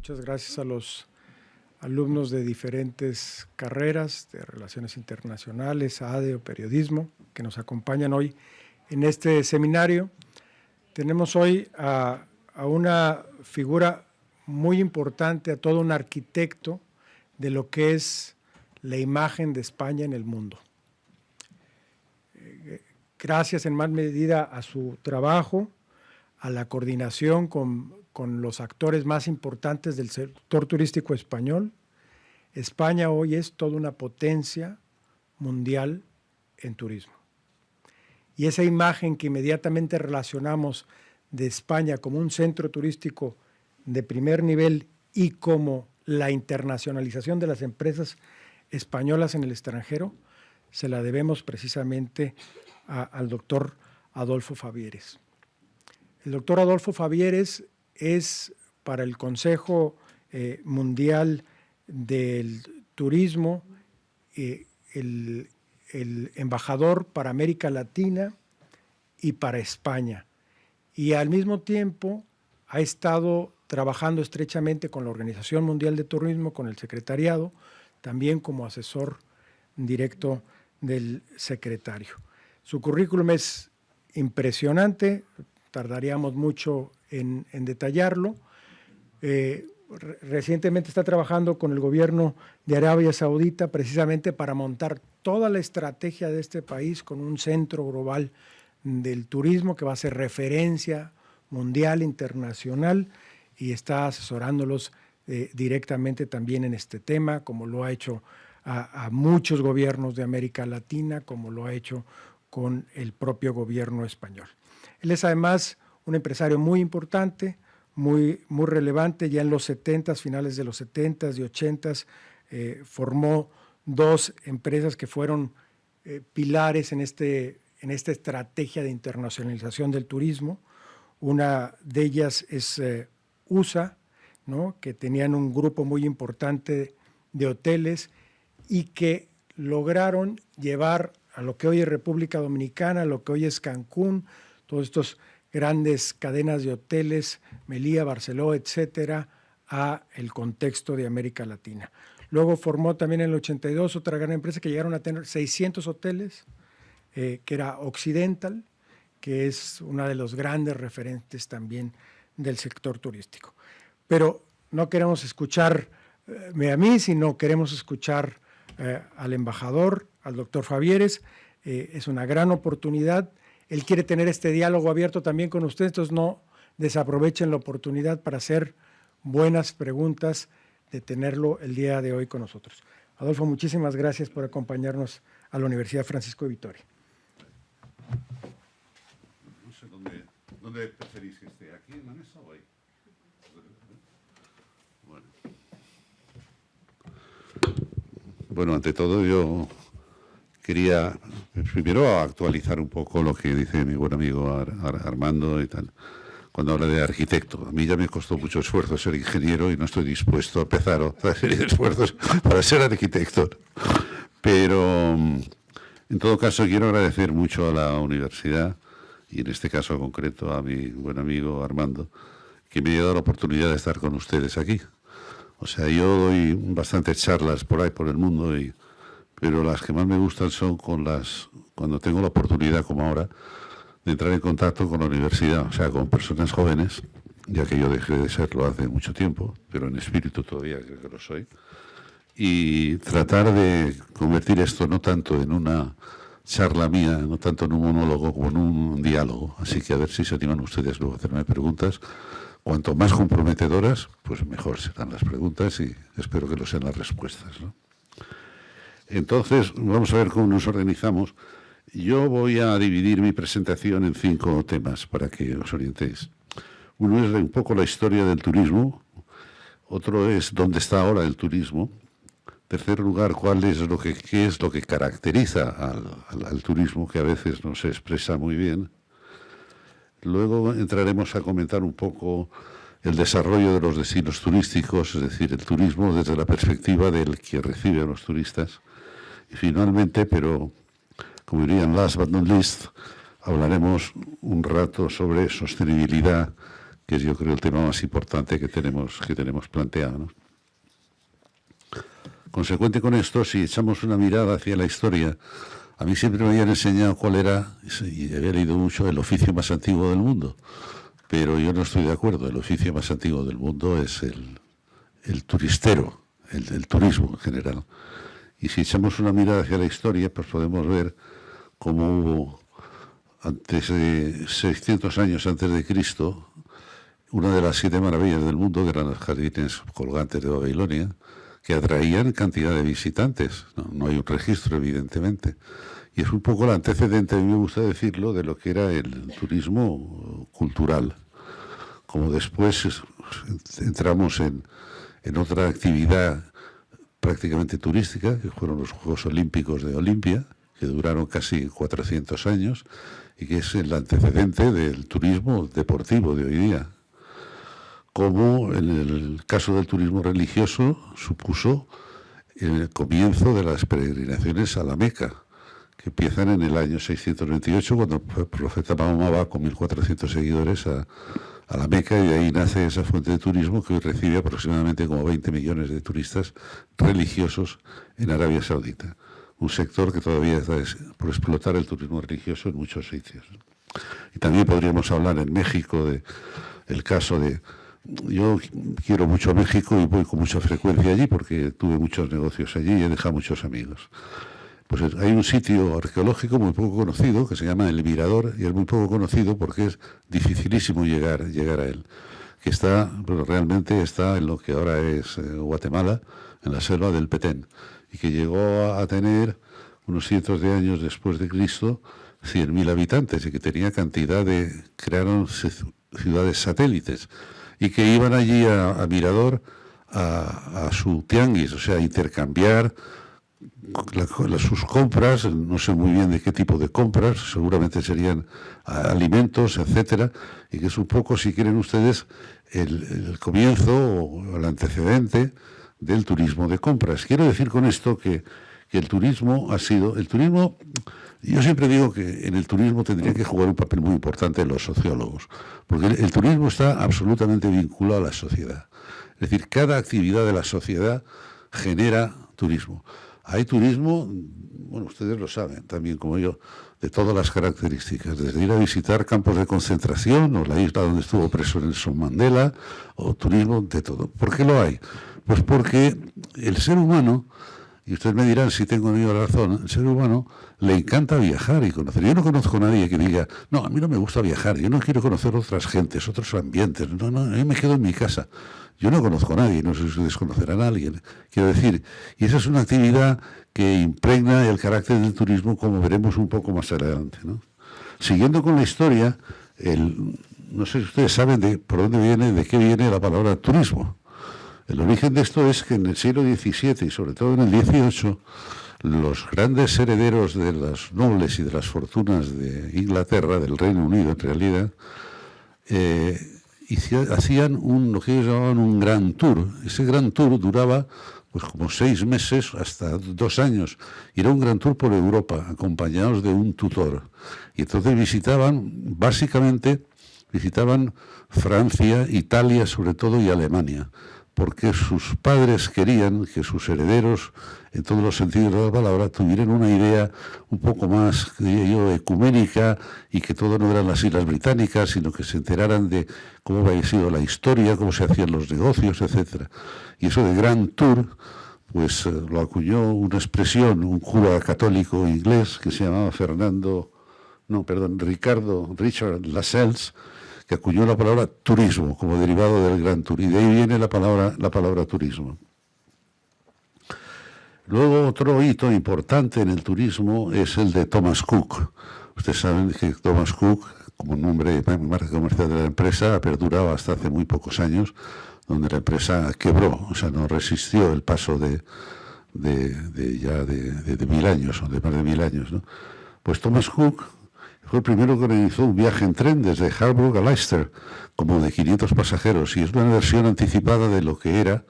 Muchas gracias a los alumnos de diferentes carreras, de Relaciones Internacionales, ADE o Periodismo, que nos acompañan hoy en este seminario. Tenemos hoy a, a una figura muy importante, a todo un arquitecto de lo que es la imagen de España en el mundo. Eh, gracias en más medida a su trabajo, a la coordinación con, con los actores más importantes del sector turístico español, España hoy es toda una potencia mundial en turismo. Y esa imagen que inmediatamente relacionamos de España como un centro turístico de primer nivel y como la internacionalización de las empresas españolas en el extranjero, se la debemos precisamente al doctor Adolfo Favieres. El doctor Adolfo Favieres es para el Consejo eh, Mundial del Turismo eh, el, el embajador para América Latina y para España. Y al mismo tiempo ha estado trabajando estrechamente con la Organización Mundial de Turismo, con el secretariado, también como asesor directo del secretario. Su currículum es impresionante, tardaríamos mucho en, detallarlo. Eh, recientemente está trabajando con el gobierno de Arabia Saudita precisamente para montar toda la estrategia de este país con un centro global del turismo que va a ser referencia mundial, internacional, y está asesorándolos eh, directamente también en este tema, como lo ha hecho a, muchos gobiernos de América Latina, como lo ha hecho con el propio gobierno español. Él es además un empresario muy importante, muy, muy relevante, ya en los 70, finales de los 70 y 80 eh, formó dos empresas que fueron eh, pilares en, este, en esta estrategia de internacionalización del turismo. Una de ellas es eh, USA, ¿no? que tenían un grupo muy importante de hoteles y que lograron llevar a lo que hoy es República Dominicana, a lo que hoy es Cancún, todos estos grandes cadenas de hoteles, Melilla, Barceló, etcétera, a el contexto de América Latina. Luego formó también en el 82 otra gran empresa que llegaron a tener 600 hoteles, eh, que era Occidental, que es una de los grandes referentes también del sector turístico. Pero no queremos escucharme eh, a mí, sino queremos escuchar eh, al embajador, al doctor Favieres. Eh, es una gran oportunidad él quiere tener este diálogo abierto también con ustedes, entonces no desaprovechen la oportunidad para hacer buenas preguntas de tenerlo el día de hoy con nosotros. Adolfo, muchísimas gracias por acompañarnos a la Universidad Francisco de Vitoria. No sé dónde, dónde preferís que esté, aquí en o ahí. Bueno. bueno, ante todo yo quería primero actualizar un poco lo que dice mi buen amigo Ar Ar Armando y tal, cuando habla de arquitecto. A mí ya me costó mucho esfuerzo ser ingeniero y no estoy dispuesto a empezar otra serie de esfuerzos para ser arquitecto. Pero, en todo caso, quiero agradecer mucho a la universidad y en este caso concreto a mi buen amigo Armando, que me ha dado la oportunidad de estar con ustedes aquí. O sea, yo doy bastantes charlas por ahí, por el mundo, y pero las que más me gustan son con las cuando tengo la oportunidad, como ahora, de entrar en contacto con la universidad, o sea, con personas jóvenes, ya que yo dejé de serlo hace mucho tiempo, pero en espíritu todavía creo que lo soy, y tratar de convertir esto no tanto en una charla mía, no tanto en un monólogo como en un diálogo. Así que a ver si se animan ustedes luego a hacerme preguntas. Cuanto más comprometedoras, pues mejor serán las preguntas y espero que lo sean las respuestas. ¿no? Entonces, vamos a ver cómo nos organizamos. Yo voy a dividir mi presentación en cinco temas para que os orientéis. Uno es un poco la historia del turismo, otro es dónde está ahora el turismo, tercer lugar, cuál es lo que, qué es lo que caracteriza al, al, al turismo, que a veces no se expresa muy bien. Luego entraremos a comentar un poco el desarrollo de los destinos turísticos, es decir, el turismo desde la perspectiva del que recibe a los turistas. Finalmente, pero como dirían last but not least, hablaremos un rato sobre sostenibilidad, que es yo creo el tema más importante que tenemos, que tenemos planteado. Consecuente con esto, si echamos una mirada hacia la historia, a mí siempre me habían enseñado cuál era, y había leído mucho, el oficio más antiguo del mundo, pero yo no estoy de acuerdo. El oficio más antiguo del mundo es el, el turistero, el turismo en general. Y si echamos una mirada hacia la historia, pues podemos ver cómo hubo, antes de 600 años antes de Cristo, una de las siete maravillas del mundo, que eran los jardines colgantes de Babilonia, que atraían cantidad de visitantes. No, hay un registro, evidentemente. Y es un poco el antecedente, a mí me gusta decirlo, de lo que era el turismo cultural. Como después entramos en, en otra actividad prácticamente turística, que fueron los Juegos Olímpicos de Olimpia, que duraron casi 400 años y que es el antecedente del turismo deportivo de hoy día. Como en el caso del turismo religioso supuso el comienzo de las peregrinaciones a la Meca, que empiezan en el año 628, cuando el profeta Mahoma va con 1.400 seguidores a, a la Meca y de ahí nace esa fuente de turismo que hoy recibe aproximadamente como 20 millones de turistas religiosos en Arabia Saudita. Un sector que todavía está por explotar el turismo religioso en muchos sitios. Y también podríamos hablar en México de el caso de yo quiero mucho México y voy con mucha frecuencia allí porque tuve muchos negocios allí y he dejado muchos amigos. Pues hay un sitio arqueológico muy poco conocido que se llama El Mirador y es muy poco conocido porque es dificilísimo llegar, llegar a él. Que está, pero realmente está en lo que ahora es eh, Guatemala, en la selva del Petén, y que llegó a tener unos cientos de años después de Cristo 100.000 habitantes y que tenía cantidad de, crearon ciudades satélites y que iban allí a, Mirador a, a, su tianguis, o sea, a intercambiar sus compras, no sé muy bien de qué tipo de compras, seguramente serían alimentos, etcétera, y que es un poco, si quieren ustedes, el, comienzo o el antecedente del turismo de compras. Quiero decir con esto que, el turismo ha sido, el turismo, yo siempre digo que en el turismo tendría que jugar un papel muy importante los sociólogos, porque el turismo está absolutamente vinculado a la sociedad. Es decir, cada actividad de la sociedad genera turismo. Hay turismo, bueno, ustedes lo saben también como yo, de todas las características, desde ir a visitar campos de concentración o la isla donde estuvo preso Nelson Mandela, o turismo de todo. ¿Por qué lo hay? Pues porque el ser humano, y ustedes me dirán si tengo yo razón, el ser humano le encanta viajar y conocer. Yo no conozco a nadie que diga, no, a mí no me gusta viajar, yo no quiero conocer otras gentes, otros ambientes, no, no, yo me quedo en mi casa. Yo no conozco a nadie, no sé si ustedes conocerán a alguien. Quiero decir, y esa es una actividad que impregna el carácter del turismo, como veremos un poco más adelante. Siguiendo con la historia, el, no sé si ustedes saben de por dónde viene, de qué viene la palabra turismo. El origen de esto es que en el siglo XVII y sobre todo en el XVIII, los grandes herederos de las nobles y de las fortunas de Inglaterra, del Reino Unido en realidad, eh, hacían un, lo que ellos llamaban un gran tour. Ese gran tour duraba pues como seis meses hasta dos años. Y era un gran tour por Europa, acompañados de un tutor. Y entonces visitaban, básicamente, visitaban Francia, Italia sobre todo y Alemania porque sus padres querían que sus herederos, en todos los sentidos de la palabra, tuvieran una idea un poco más, diría yo, ecuménica y que todo no eran las Islas Británicas, sino que se enteraran de cómo había sido la historia, cómo se hacían los negocios, etc. Y eso de Grand Tour, pues eh, lo acuñó una expresión, un cura católico inglés que se llamaba Fernando, no, perdón, Ricardo Richard Lascelles, que acuñó la palabra turismo como derivado del gran turismo. Y de ahí viene la palabra, la palabra turismo. Luego otro hito importante en el turismo es el de Thomas Cook. Ustedes saben que Thomas Cook, como nombre de marca comercial de la empresa, ha perdurado hasta hace muy pocos años, donde la empresa quebró, o sea, no resistió el paso de, ya de, mil años, o de más de mil años. Pues Thomas Cook fue el primero que organizó un viaje en tren desde Harburg a Leicester, como de 500 pasajeros, y es una versión anticipada de lo que era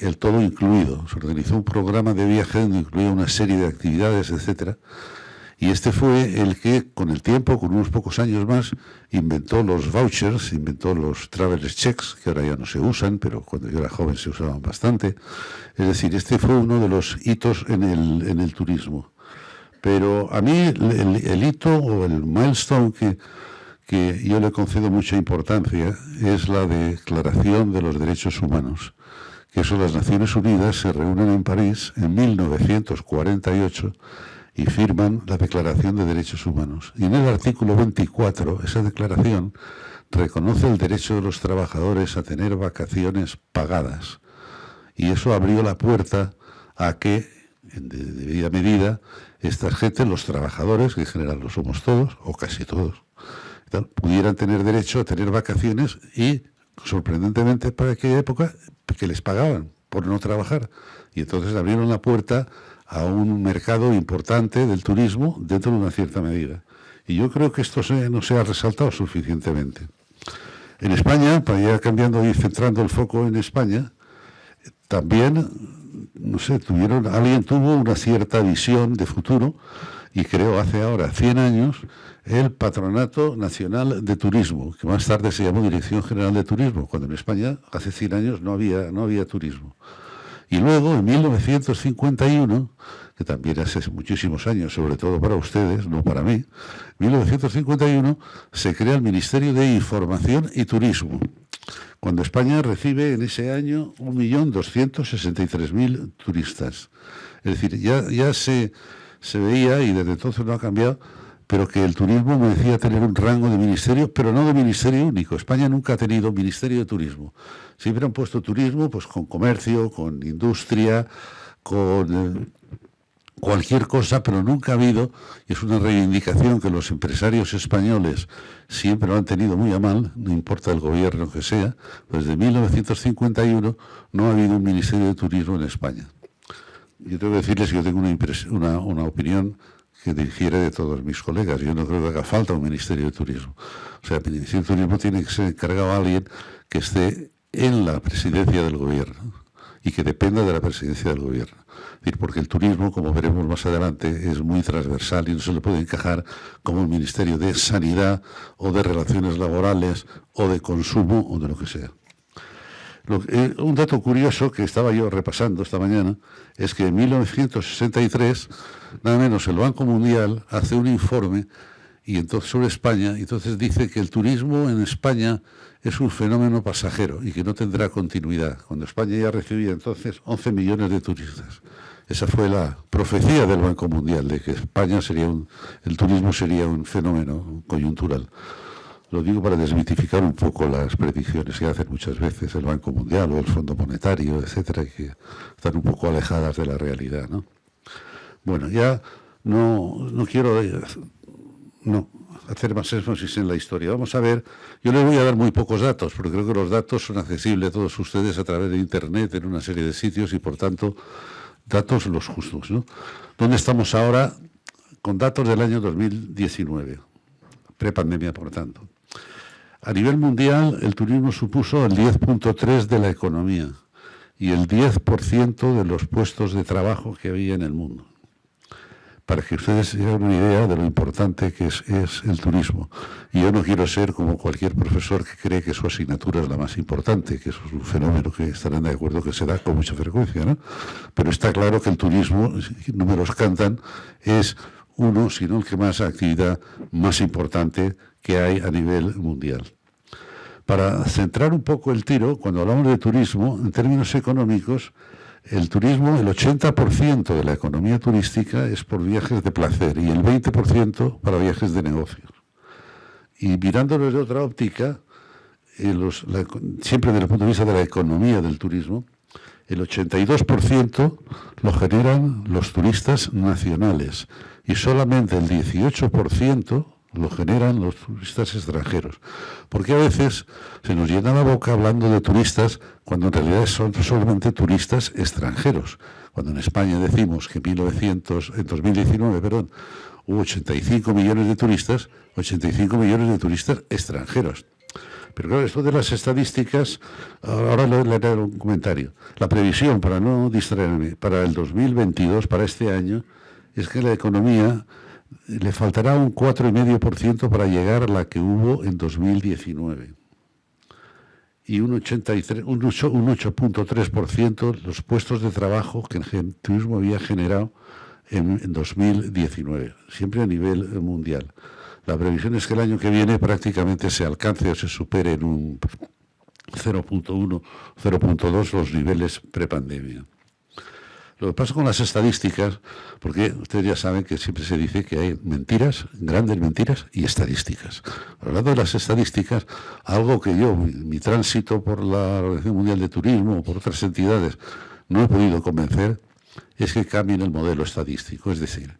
el todo incluido. Se organizó un programa de viaje donde incluía una serie de actividades, etc. Y este fue el que, con el tiempo, con unos pocos años más, inventó los vouchers, inventó los travelers checks, que ahora ya no se usan, pero cuando yo era joven se usaban bastante. Es decir, este fue uno de los hitos en el turismo. Pero a mí el, hito o el milestone que, que yo le concedo mucha importancia es la Declaración de los Derechos Humanos, que son las Naciones Unidas se reúnen en París en 1948 y firman la Declaración de Derechos Humanos. Y en el artículo 24, esa declaración reconoce el derecho de los trabajadores a tener vacaciones pagadas. Y eso abrió la puerta a que, en debida medida, esta gente, los trabajadores, que en general lo somos todos, o casi todos, pudieran tener derecho a tener vacaciones y, sorprendentemente para aquella época, que les pagaban por no trabajar. Y entonces abrieron la puerta a un mercado importante del turismo dentro de una cierta medida. Y yo creo que esto no se ha resaltado suficientemente. En España, para ir cambiando y centrando el foco en España, también, no sé, tuvieron, alguien tuvo una cierta visión de futuro y creo hace ahora 100 años el Patronato Nacional de Turismo, que más tarde se llamó Dirección General de Turismo, cuando en España hace 100 años no había, no había turismo. Y luego, en 1951, que también hace muchísimos años, sobre todo para ustedes, no para mí, 1951 se crea el Ministerio de Información y Turismo, cuando España recibe en ese año 1.263.000 turistas. Es decir, ya, ya se, se veía, y desde entonces no ha cambiado, pero que el turismo merecía tener un rango de ministerio, pero no de ministerio único. España nunca ha tenido ministerio de turismo. Siempre han puesto turismo pues con comercio, con industria, con eh, cualquier cosa, pero nunca ha habido, y es una reivindicación que los empresarios españoles siempre lo han tenido muy a mal, no importa el gobierno que sea, pues desde 1951 no ha habido un ministerio de turismo en España. Yo tengo que decirles que yo tengo una, una, una opinión que difiere de todos mis colegas. Yo no creo que haga falta un Ministerio de Turismo. O sea, el Ministerio de Turismo tiene que ser encargado a alguien que esté en la presidencia del gobierno y que dependa de la presidencia del gobierno. Porque el turismo, como veremos más adelante, es muy transversal y no se le puede encajar como un ministerio de sanidad o de relaciones laborales o de consumo o de lo que sea. Eh, un dato curioso que estaba yo repasando esta mañana es que en 1963, nada menos el Banco Mundial hace un informe y entonces sobre España, entonces dice que el turismo en España es un fenómeno pasajero y que no tendrá continuidad, cuando España ya recibía entonces 11 millones de turistas. Esa fue la profecía del Banco Mundial, de que España sería un, el turismo sería un fenómeno coyuntural. Lo digo para desmitificar un poco las predicciones que hacen muchas veces el Banco Mundial o el Fondo Monetario, etcétera, que están un poco alejadas de la realidad. ¿no? Bueno, ya no, no quiero no, hacer más énfasis en la historia. Vamos a ver, yo les voy a dar muy pocos datos, porque creo que los datos son accesibles a todos ustedes a través de Internet en una serie de sitios y, por tanto, datos los justos. ¿Dónde estamos ahora? Con datos del año 2019, prepandemia, por tanto. A nivel mundial, el turismo supuso el 10.3 de la economía y el 10% de los puestos de trabajo que había en el mundo. Para que ustedes se hagan una idea de lo importante que es, el turismo. Y yo no quiero ser como cualquier profesor que cree que su asignatura es la más importante, que es un fenómeno que estarán de acuerdo que se da con mucha frecuencia, ¿no? Pero está claro que el turismo, números cantan, es uno, si no el que más actividad más importante que hay a nivel mundial. Para centrar un poco el tiro, cuando hablamos de turismo, en términos económicos, el turismo, el 80% de la economía turística es por viajes de placer y el 20% para viajes de negocios. Y mirándolo desde otra óptica, eh, siempre desde el punto de vista de la economía del turismo, el 82% lo generan los turistas nacionales y solamente el 18% lo generan los turistas extranjeros. Porque a veces se nos llena la boca hablando de turistas cuando en realidad son solamente turistas extranjeros. Cuando en España decimos que en, 1900, en 2019 perdón, hubo 85 millones de turistas, 85 millones de turistas extranjeros. Pero claro, esto de las estadísticas, ahora le haré un comentario. La previsión, para no distraerme, para el 2022, para este año, es que la economía le faltará un 4,5% para llegar a la que hubo en 2019 y un 8.3% los puestos de trabajo que el turismo había generado en, en 2019, siempre a nivel mundial. La previsión es que el año que viene prácticamente se alcance o se supere en un 0.1, 0.2 los niveles prepandemia. Lo que pasa con las estadísticas, porque ustedes ya saben que siempre se dice que hay mentiras, grandes mentiras y estadísticas. Hablando de las estadísticas, algo que yo, mi, tránsito por la Organización Mundial de Turismo o por otras entidades, no he podido convencer, es que cambien el modelo estadístico. Es decir,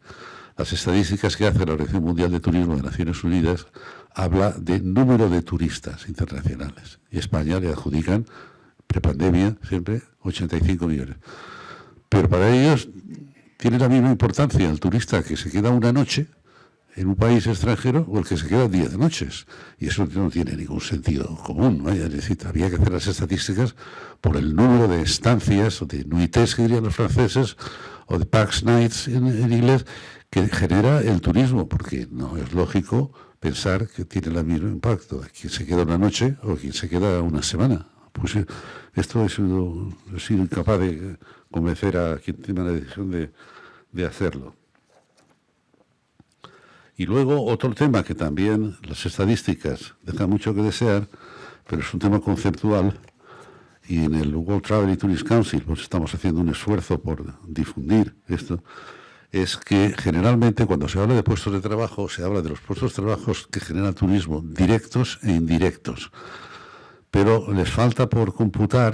las estadísticas que hace la Organización Mundial de Turismo de Naciones Unidas habla de número de turistas internacionales. Y España le adjudican, prepandemia, siempre 85 millones. Pero para ellos tiene la misma importancia el turista que se queda una noche en un país extranjero o el que se queda 10 noches. Y eso no tiene ningún sentido común. ¿no? Es decir, había que hacer las estadísticas por el número de estancias o de nuités que dirían los franceses o de pax nights en, inglés que genera el turismo, porque no es lógico pensar que tiene el mismo impacto quien se queda una noche o quien se queda una semana. Pues eh, esto he he sido incapaz de convencer a quien tiene la decisión de, hacerlo. Y luego otro tema que también las estadísticas dejan mucho que desear, pero es un tema conceptual, y en el World Travel and Tourist Council pues estamos haciendo un esfuerzo por difundir esto, es que generalmente cuando se habla de puestos de trabajo, se habla de los puestos de trabajo que genera turismo, directos e indirectos. Pero les falta por computar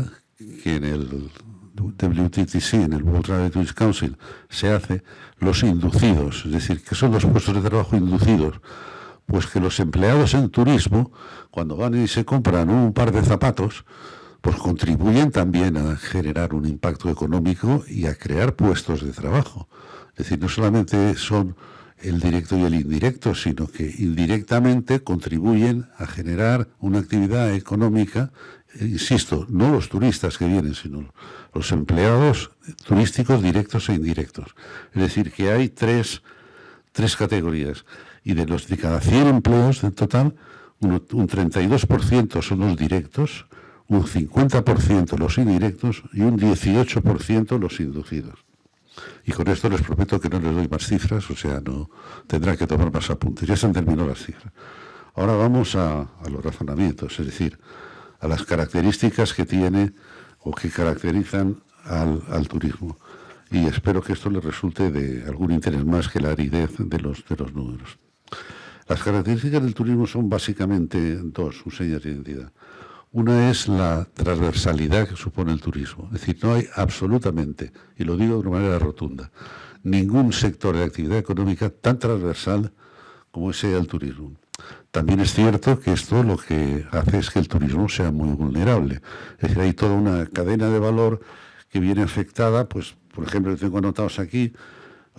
que en el WTTC, en el World Tourist Council, se hace los inducidos, es decir, que son los puestos de trabajo inducidos. Pues que los empleados en turismo, cuando van y se compran un par de zapatos, pues contribuyen también a generar un impacto económico y a crear puestos de trabajo. Es decir, no solamente son el directo y el indirecto, sino que indirectamente contribuyen a generar una actividad económica, insisto, no los turistas que vienen, sino los empleados turísticos directos e indirectos. Es decir, que hay tres, tres categorías. Y de los de cada 100 empleos en total, un, un 32% son los directos, un 50% los indirectos y un 18% los inducidos. Y con esto les prometo que no les doy más cifras, o sea, no tendrán que tomar más apuntes. Ya se han terminado las cifras. Ahora vamos a, a los razonamientos, es decir, a las características que tiene o que caracterizan al, turismo. Y espero que esto le resulte de algún interés más que la aridez de los, de los números. Las características del turismo son básicamente dos, sus señas de identidad. Una es la transversalidad que supone el turismo. Es decir, no hay absolutamente, y lo digo de una manera rotunda, ningún sector de actividad económica tan transversal como ese el turismo. También es cierto que esto lo que hace es que el turismo sea muy vulnerable. Es decir, hay toda una cadena de valor que viene afectada, pues, por ejemplo, tengo anotados aquí,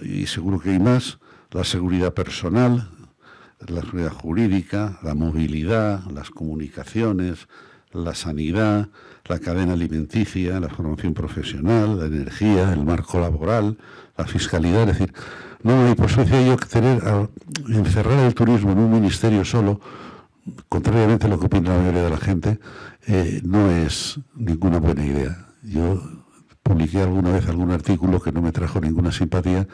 y seguro que hay más, la seguridad personal, la seguridad jurídica, la movilidad, las comunicaciones, la sanidad, la cadena alimenticia, la formación profesional, la energía, el marco laboral, la fiscalidad, es decir, no, y por eso decía yo que tener, encerrar el turismo en un ministerio solo, contrariamente a lo que opina la mayoría de la gente, eh, no es ninguna buena idea. Yo publiqué alguna vez algún artículo que no me trajo ninguna simpatía,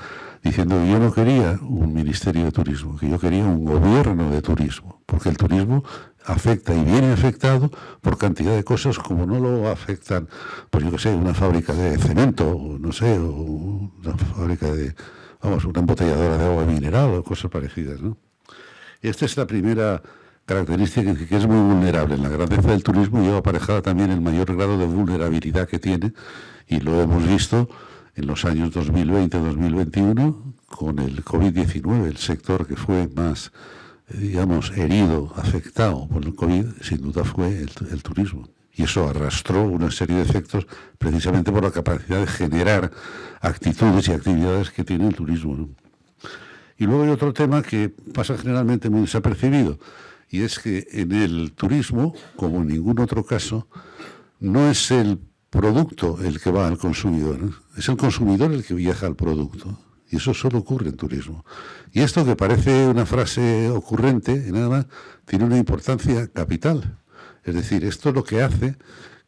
diciendo que yo no quería un ministerio de turismo, que yo quería un gobierno de turismo, porque el turismo afecta y viene afectado por cantidad de cosas como no lo afectan, pues yo qué sé, una fábrica de cemento, o no sé, o una fábrica de vamos, una embotelladora de agua mineral o cosas parecidas. ¿no? Esta es la primera característica que es muy vulnerable. La grandeza del turismo lleva aparejada también el mayor grado de vulnerabilidad que tiene y lo hemos visto en los años 2020-2021 con el COVID-19, el sector que fue más, eh, digamos, herido, afectado por el COVID, sin duda fue el turismo y eso arrastró una serie de efectos precisamente por la capacidad de generar actitudes y actividades que tiene el turismo. Y luego hay otro tema que pasa generalmente muy desapercibido, y es que en el turismo, como en ningún otro caso, no es el producto el que va al consumidor, es el consumidor el que viaja al producto. Y eso solo ocurre en turismo. Y esto que parece una frase ocurrente, nada más, tiene una importancia capital. Es decir, esto es lo que hace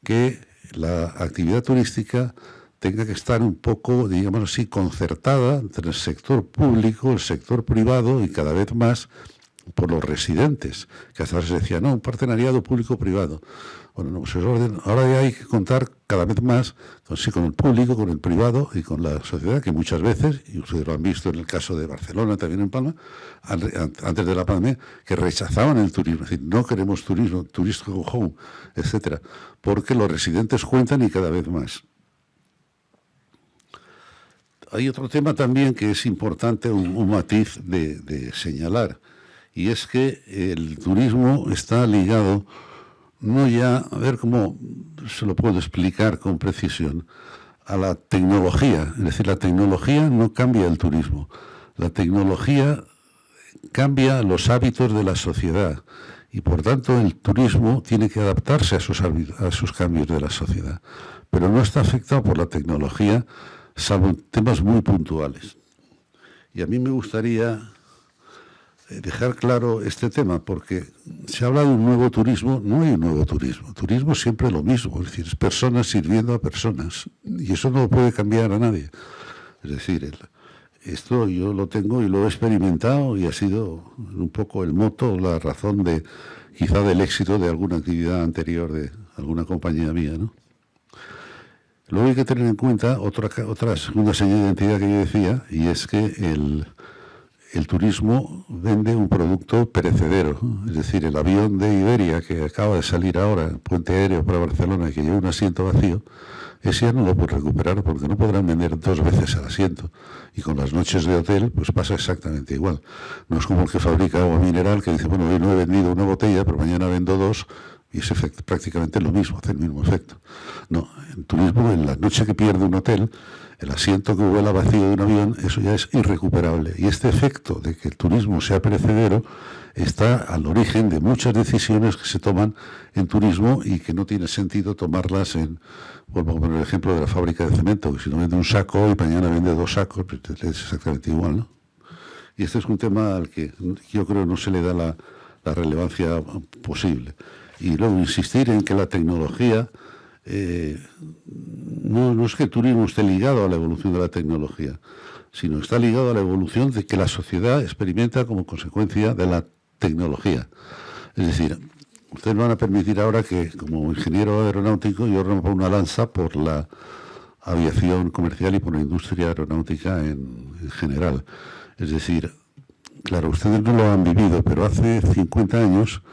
que la actividad turística tenga que estar un poco, digamos así, concertada entre el sector público, el sector privado y cada vez más por los residentes, que hasta ahora se decía, no, un partenariado público-privado. Bueno, no, pues ahora ya hay que contar cada vez más con, con el público, con el privado y con la sociedad, que muchas veces, y ustedes lo han visto en el caso de Barcelona, también en Palma, antes de la pandemia, que rechazaban el turismo, es decir, no queremos turismo, turismo home, etcétera, porque los residentes cuentan y cada vez más. Hay otro tema también que es importante, un, matiz de señalar, y es que el turismo está ligado no ya, a ver cómo se lo puedo explicar con precisión, a la tecnología. Es decir, la tecnología no cambia el turismo. La tecnología cambia los hábitos de la sociedad y por tanto el turismo tiene que adaptarse a esos, a esos cambios de la sociedad. Pero no está afectado por la tecnología, salvo temas muy puntuales. Y a mí me gustaría dejar claro este tema, porque se habla de un nuevo turismo, no hay un nuevo turismo. Turismo siempre es lo mismo, es decir, es personas sirviendo a personas, y eso no puede cambiar a nadie. Es decir, esto yo lo tengo y lo he experimentado y ha sido un poco el moto, la razón de quizá del éxito de alguna actividad anterior de alguna compañía mía, ¿no? Luego hay que tener en cuenta otra, otra segunda señal de identidad que yo decía, y es que el, el turismo vende un producto perecedero. Es decir, el avión de Iberia que acaba de salir ahora, puente aéreo para Barcelona, que lleva un asiento vacío, ese ya no lo puede recuperar porque no podrán vender dos veces el asiento. Y con las noches de hotel, pues pasa exactamente igual. No es como el que fabrica agua mineral que dice, bueno, hoy no he vendido una botella, pero mañana vendo dos, y es prácticamente lo mismo, hace el mismo efecto. No, en turismo, en la noche que pierde un hotel, el asiento que vuela vacío de un avión, eso ya es irrecuperable. Y este efecto de que el turismo sea perecedero está al origen de muchas decisiones que se toman en turismo y que no tiene sentido tomarlas en, vuelvo a poner el ejemplo de la fábrica de cemento, que si no vende un saco y mañana vende dos sacos, pues es exactamente igual, ¿no? Y este es un tema al que yo creo no se le da la, la relevancia posible. Y luego insistir en que la tecnología eh, no, es que el turismo esté ligado a la evolución de la tecnología, sino está ligado a la evolución de que la sociedad experimenta como consecuencia de la tecnología. Es decir, ustedes van a permitir ahora que, como ingeniero aeronáutico, yo rompa una lanza por la aviación comercial y por la industria aeronáutica en, en general. Es decir, claro, ustedes no lo han vivido, pero hace 50 años,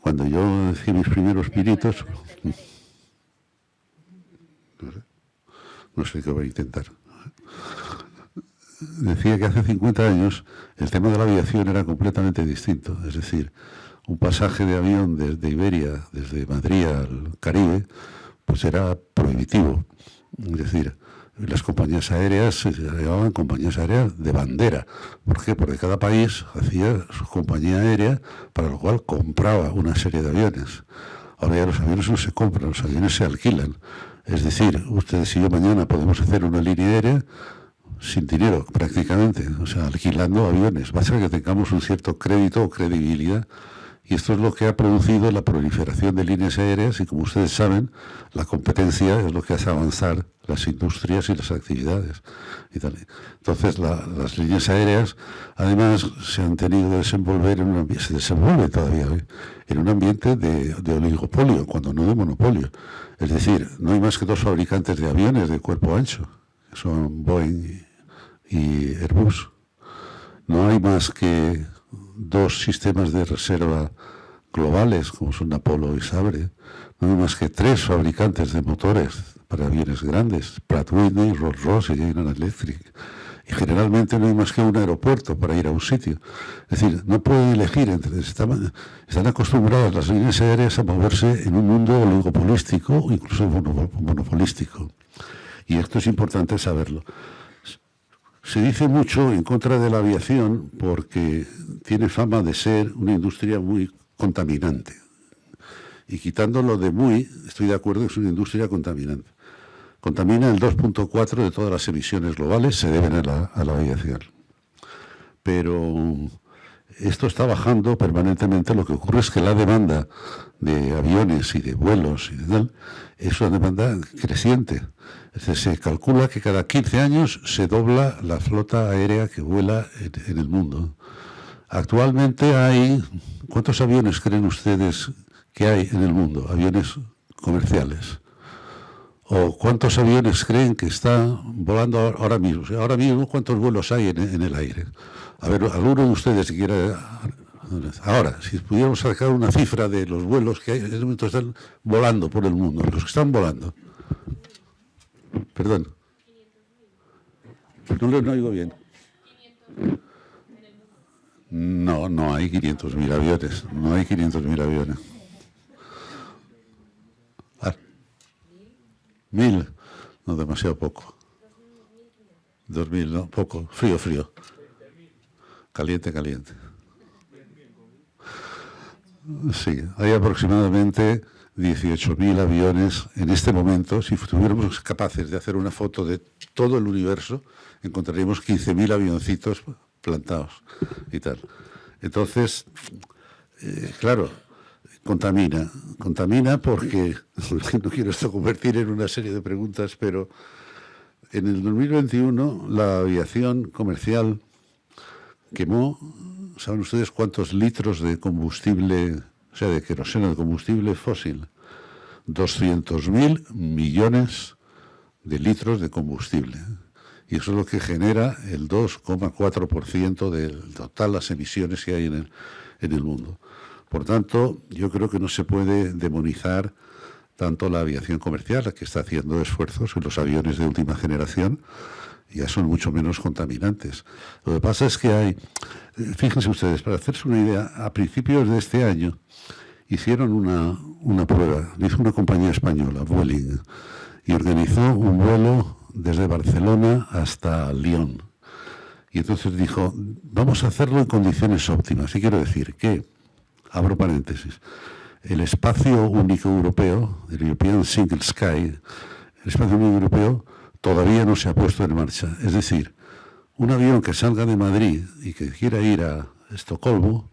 cuando yo decía mis primeros piritos, no sé qué voy a intentar. Decía que hace 50 años el tema de la aviación era completamente distinto. Es decir, un pasaje de avión desde Iberia, desde Madrid al Caribe, pues era prohibitivo. Es decir, las compañías aéreas se llamaban compañías aéreas de bandera. ¿Por qué? Porque cada país hacía su compañía aérea para lo cual compraba una serie de aviones. Ahora ya los aviones no se compran, los aviones se alquilan. Es decir, ustedes y yo mañana podemos hacer una línea aérea sin dinero prácticamente, o sea, alquilando aviones. Basta que tengamos un cierto crédito o credibilidad y esto es lo que ha producido la proliferación de líneas aéreas y como ustedes saben, la competencia es lo que hace avanzar las industrias y las actividades. Entonces, las líneas aéreas, además, se han tenido que desenvolver en un se desenvuelve todavía, ¿eh? en un ambiente de, de, oligopolio, cuando no de monopolio. Es decir, no hay más que dos fabricantes de aviones de cuerpo ancho, que son Boeing y Airbus. No hay más que dos sistemas de reserva globales, como son Apollo y Sabre. No hay más que tres fabricantes de motores para aviones grandes, Pratt Whitney, Rolls-Royce y General Electric. Y generalmente no hay más que un aeropuerto para ir a un sitio. Es decir, no pueden elegir entre... Están, están acostumbradas las líneas aéreas a moverse en un mundo oligopolístico o incluso monopolístico. Y esto es importante saberlo. Se dice mucho en contra de la aviación porque tiene fama de ser una industria muy contaminante. Y quitándolo de muy, estoy de acuerdo que es una industria contaminante. contamina el 2.4 de todas las emisiones globales, se deben a la, a la aviación. Pero esto está bajando permanentemente. Lo que ocurre es que la demanda de aviones y de vuelos y tal es una demanda creciente. Se calcula que cada 15 años se dobla la flota aérea que vuela en, el mundo. Actualmente hay, ¿cuántos aviones creen ustedes que hay en el mundo? Aviones comerciales. ¿O cuántos aviones creen que están volando ahora mismo? Ahora mismo, ¿cuántos vuelos hay en, el aire? A ver, alguno de ustedes si quiere... Ahora, si pudiéramos sacar una cifra de los vuelos que hay, en este momento están volando por el mundo, los que están volando. Perdón. No lo no oigo bien. No, no hay 500.000 aviones. No hay 500.000 aviones. Mil, no demasiado poco. Dos mil, no, poco. Frío, frío. Caliente, caliente. Sí, hay aproximadamente 18.000 aviones en este momento. Si estuviéramos capaces de hacer una foto de todo el universo, encontraríamos 15.000 avioncitos plantados y tal. Entonces, eh, claro, contamina. Contamina porque, no quiero esto convertir en una serie de preguntas, pero en el 2021 la aviación comercial quemó, ¿saben ustedes cuántos litros de combustible, sea, de queroseno, de combustible fósil? 200.000 millones de litros de combustible. Y eso es lo que genera el 2,4% del total las emisiones que hay en el, en el mundo. Por tanto, yo creo que no se puede demonizar tanto la aviación comercial, que está haciendo esfuerzos, en los aviones de última generación ya son mucho menos contaminantes. Lo que pasa es que hay, fíjense ustedes, para hacerse una idea, a principios de este año hicieron una, una prueba, hizo una compañía española, Vueling, y organizó un vuelo desde Barcelona hasta Lyon. Y entonces dijo, vamos a hacerlo en condiciones óptimas. Y quiero decir que abro paréntesis, el espacio único europeo, el European Single Sky, el espacio único europeo todavía no se ha puesto en marcha. Es decir, un avión que salga de Madrid y que quiera ir a Estocolmo,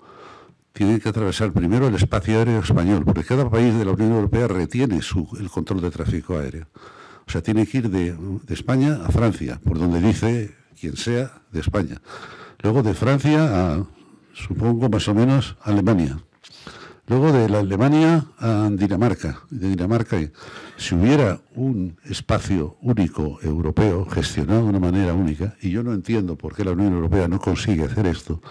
tiene que atravesar primero el espacio aéreo español, porque cada país de la Unión Europea retiene su, el control de tráfico aéreo. O sea, tiene que ir de, de España a Francia, por donde dice quien sea de España. Luego de Francia a supongo más o menos Alemania. Luego de la Alemania a Dinamarca. De Dinamarca, si hubiera un espacio único europeo gestionado de una manera única, y yo no entiendo por qué la Unión Europea no consigue hacer esto,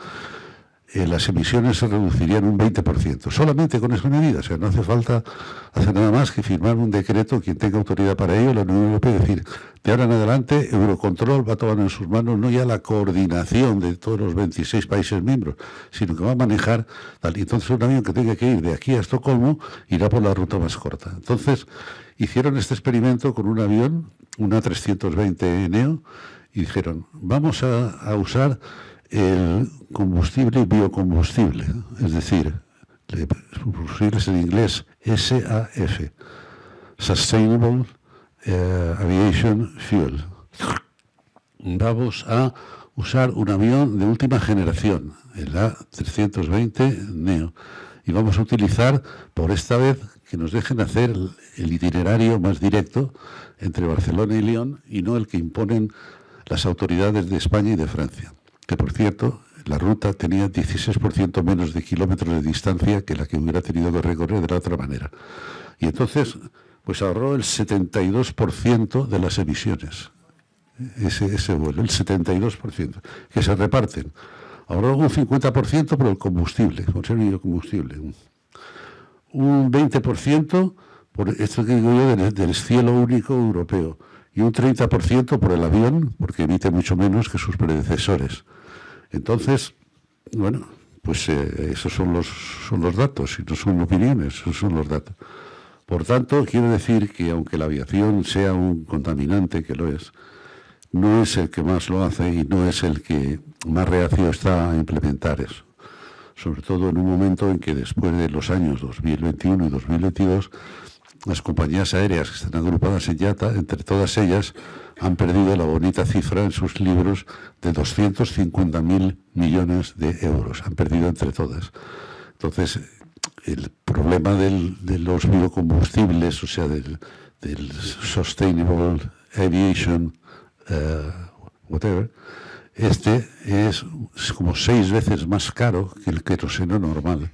eh, las emisiones se reducirían un 20%, solamente con esa medida. O sea, no hace falta hacer nada más que firmar un decreto, quien tenga autoridad para ello, la Unión Europea, decir, de ahora en adelante, Eurocontrol va a tomar en sus manos no ya la coordinación de todos los 26 países miembros, sino que va a manejar tal. Entonces un avión que tenga que ir de aquí a Estocolmo irá por la ruta más corta. Entonces, hicieron este experimento con un avión, una 320 Neo, y dijeron, vamos a usar el combustible biocombustible, es decir, es en inglés SAF, Sustainable eh, Aviation Fuel. Vamos a usar un avión de última generación, el A320 Neo, y vamos a utilizar por esta vez que nos dejen hacer el itinerario más directo entre Barcelona y Lyon y no el que imponen las autoridades de España y de Francia que por cierto, la ruta tenía 16% menos de kilómetros de distancia que la que hubiera tenido que recorrer de la otra manera. Y entonces, pues ahorró el 72% de las emisiones, ese, vuelo, el 72%, que se reparten. Ahorró un 50% por el combustible, por ser combustible. Un 20% por esto que digo yo del cielo único europeo y un 30% por el avión, porque emite mucho menos que sus predecesores. Entonces, bueno, pues eh, esos son los, son los datos, y no son opiniones, esos son los datos. Por tanto, quiero decir que aunque la aviación sea un contaminante, que lo es, no es el que más lo hace y no es el que más reacio está a implementar eso. Sobre todo en un momento en que después de los años 2021 y 2022 las compañías aéreas que están agrupadas en YATA, entre todas ellas, han perdido la bonita cifra en sus libros de 250.000 millones de euros. Han perdido entre todas. Entonces, el problema de los biocombustibles, o sea, del, Sustainable Aviation, uh, whatever, este es, como seis veces más caro que el queroseno normal.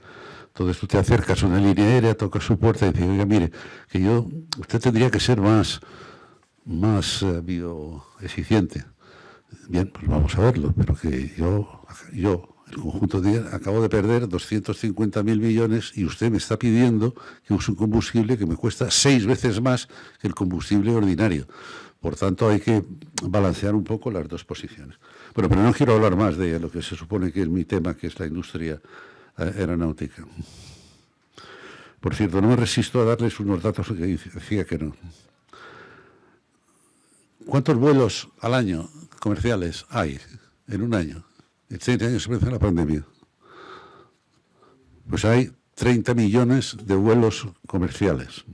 Entonces tú te acercas a una línea aérea, tocas su puerta y dices, oiga, mire, que yo, usted tendría que ser más, más uh, bioeficiente. Bien, pues vamos a verlo, pero que yo, yo el conjunto de acabo de perder 250.000 millones y usted me está pidiendo que use un combustible que me cuesta seis veces más que el combustible ordinario. Por tanto, hay que balancear un poco las dos posiciones. Bueno, pero no quiero hablar más de lo que se supone que es mi tema, que es la industria eh, aeronáutica. Por cierto, no me resisto a darles unos datos que decía que no. ¿Cuántos vuelos al año comerciales hay en un año? En 30 años se empezó la pandemia. Pues hay 30 millones de vuelos comerciales.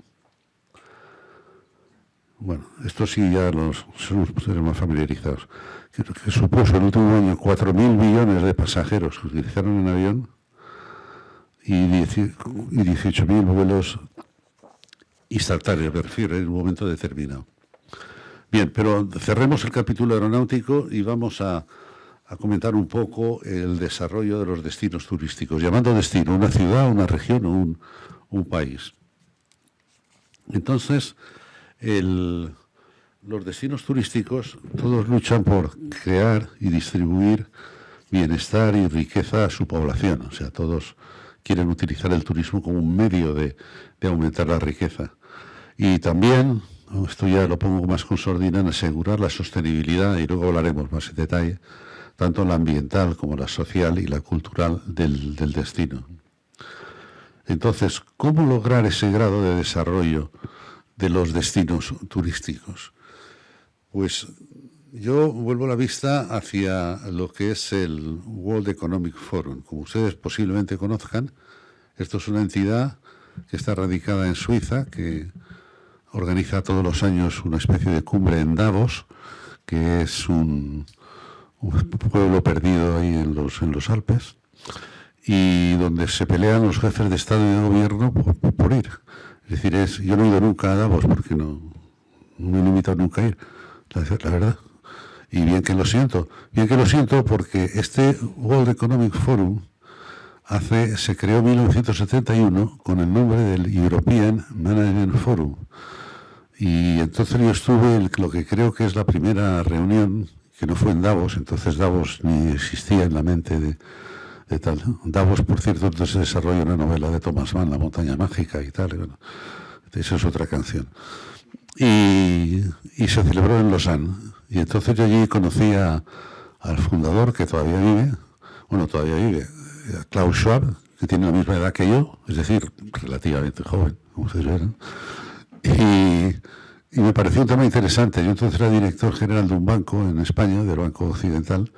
Bueno, esto sí ya los somos más familiarizados. Que, supuso el último año 4.000 millones de pasajeros que utilizaron en avión y 18.000 vuelos instantáneos, me refiero, en un momento determinado. Bien, pero cerremos el capítulo aeronáutico y vamos a, a comentar un poco el desarrollo de los destinos turísticos, llamando destino una ciudad, una región o un, un país. Entonces, los destinos turísticos todos luchan por crear y distribuir bienestar y riqueza a su población. O sea, todos quieren utilizar el turismo como un medio de, aumentar la riqueza. Y también, esto ya lo pongo más con sordina, en asegurar la sostenibilidad, y luego hablaremos más en detalle, tanto la ambiental como la social y la cultural del, destino. Entonces, ¿cómo lograr ese grado de desarrollo de los destinos turísticos? Pues yo vuelvo la vista hacia lo que es el World Economic Forum. Como ustedes posiblemente conozcan, esto es una entidad que está radicada en Suiza, que organiza todos los años una especie de cumbre en Davos, que es un, un pueblo perdido ahí en los, en los Alpes, y donde se pelean los jefes de Estado y de Gobierno por, ir. Es decir, es, yo no he ido nunca a Davos porque no, no me he limitado nunca a ir, la, verdad. Y bien que lo siento, bien que lo siento porque este World Economic Forum hace, se creó en 1971 con el nombre del European Management Forum. Y entonces yo estuve en lo que creo que es la primera reunión que no fue en Davos, entonces Davos ni existía en la mente de, tal. Davos, por cierto, entonces se desarrolla una novela de Thomas Mann, La montaña mágica y tal. bueno, esa es otra canción. Y, se celebró en Lausanne. Y entonces yo allí conocí al fundador, que todavía vive, bueno, todavía vive, Klaus Schwab, que tiene la misma edad que yo, es decir, relativamente joven, como ustedes. Y y me pareció un tema interesante. Yo entonces era director general de un banco en España, del Banco Occidental,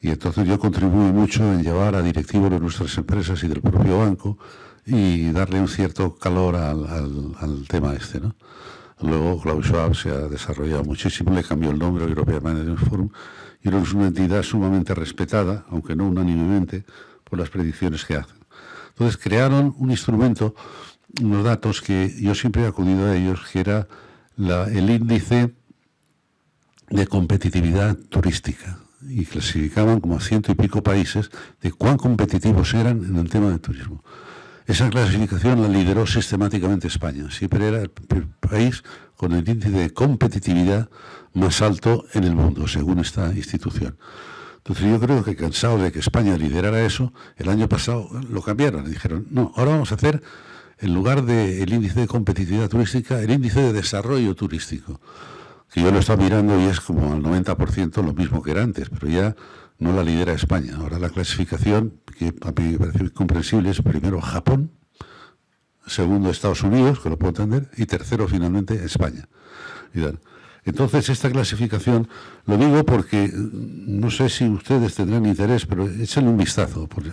y entonces yo contribuí mucho en llevar a directivos de nuestras empresas y del propio banco y darle un cierto calor al, tema este. ¿no? Luego Klaus Schwab se ha desarrollado muchísimo, le cambió el nombre a European Management Forum y es una entidad sumamente respetada, aunque no unánimemente, por las predicciones que hacen. Entonces crearon un instrumento, unos datos que yo siempre he acudido a ellos, que era el índice de competitividad turística y clasificaban como a ciento y pico países de cuán competitivos eran en el tema del turismo. Esa clasificación la lideró sistemáticamente España. Siempre era el país con el índice de competitividad más alto en el mundo, según esta institución. Entonces yo creo que cansado de que España liderara eso, el año pasado lo cambiaron dijeron, no, ahora vamos a hacer en lugar del índice de competitividad turística, el índice de desarrollo turístico, que yo lo estaba mirando y es como al 90% lo mismo que era antes, pero ya no la lidera España. Ahora la clasificación, que a mí me parece comprensible, es primero Japón, segundo Estados Unidos, que lo puedo entender, y tercero finalmente España. Entonces, esta clasificación, lo digo porque mm, no sé si ustedes tendrán interés, pero échenle un vistazo. Porque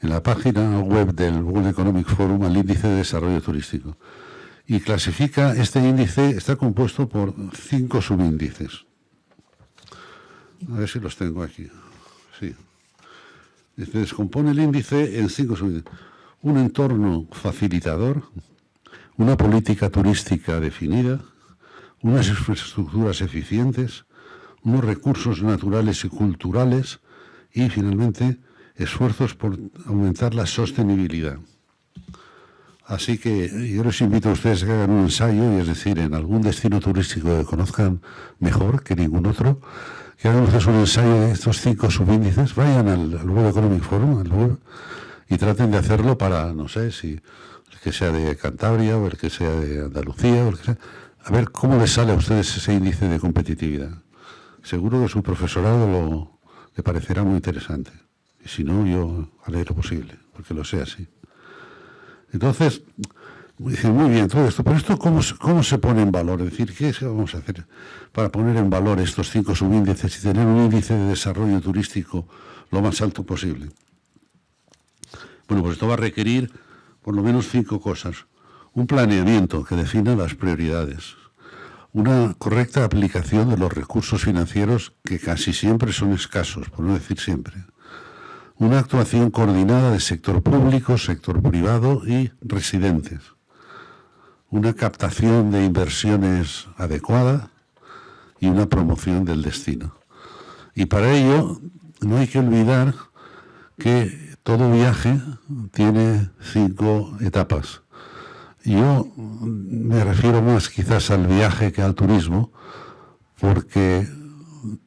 en la página web del World Economic Forum al índice de desarrollo turístico. y clasifica, este índice está compuesto por cinco subíndices. A ver si los tengo aquí. Se descompone el índice en cinco subíndices. Un entorno facilitador, una política turística definida, unas infraestructuras eficientes, unos recursos naturales y culturales y, finalmente, esfuerzos por aumentar la sostenibilidad. Así que yo les invito a ustedes a que hagan un ensayo, y es decir, en algún destino turístico que conozcan mejor que ningún otro, que ustedes un ensayo de estos cinco subíndices, vayan al, al World Economic Forum, y traten de hacerlo para, no sé, si el que sea de Cantabria o el que sea de Andalucía, o el que sea, a ver cómo les sale a ustedes ese índice de competitividad. Seguro que su profesorado lo, le parecerá muy interesante. Y si no, yo haré lo posible, porque lo sea así. Entonces, muy bien, todo esto, pero esto cómo, cómo se pone en valor? Es decir, ¿qué es que vamos a hacer para poner en valor estos cinco subíndices y tener un índice de desarrollo turístico lo más alto posible? Bueno, pues esto va a requerir por lo menos cinco cosas. Un planeamiento que defina las prioridades. Una correcta aplicación de los recursos financieros que casi siempre son escasos, por no decir siempre una actuación coordinada de sector público, sector privado y residentes, una captación de inversiones adecuada y una promoción del destino. Y para ello no hay que olvidar que todo viaje tiene cinco etapas. Yo me refiero más quizás al viaje que al turismo, porque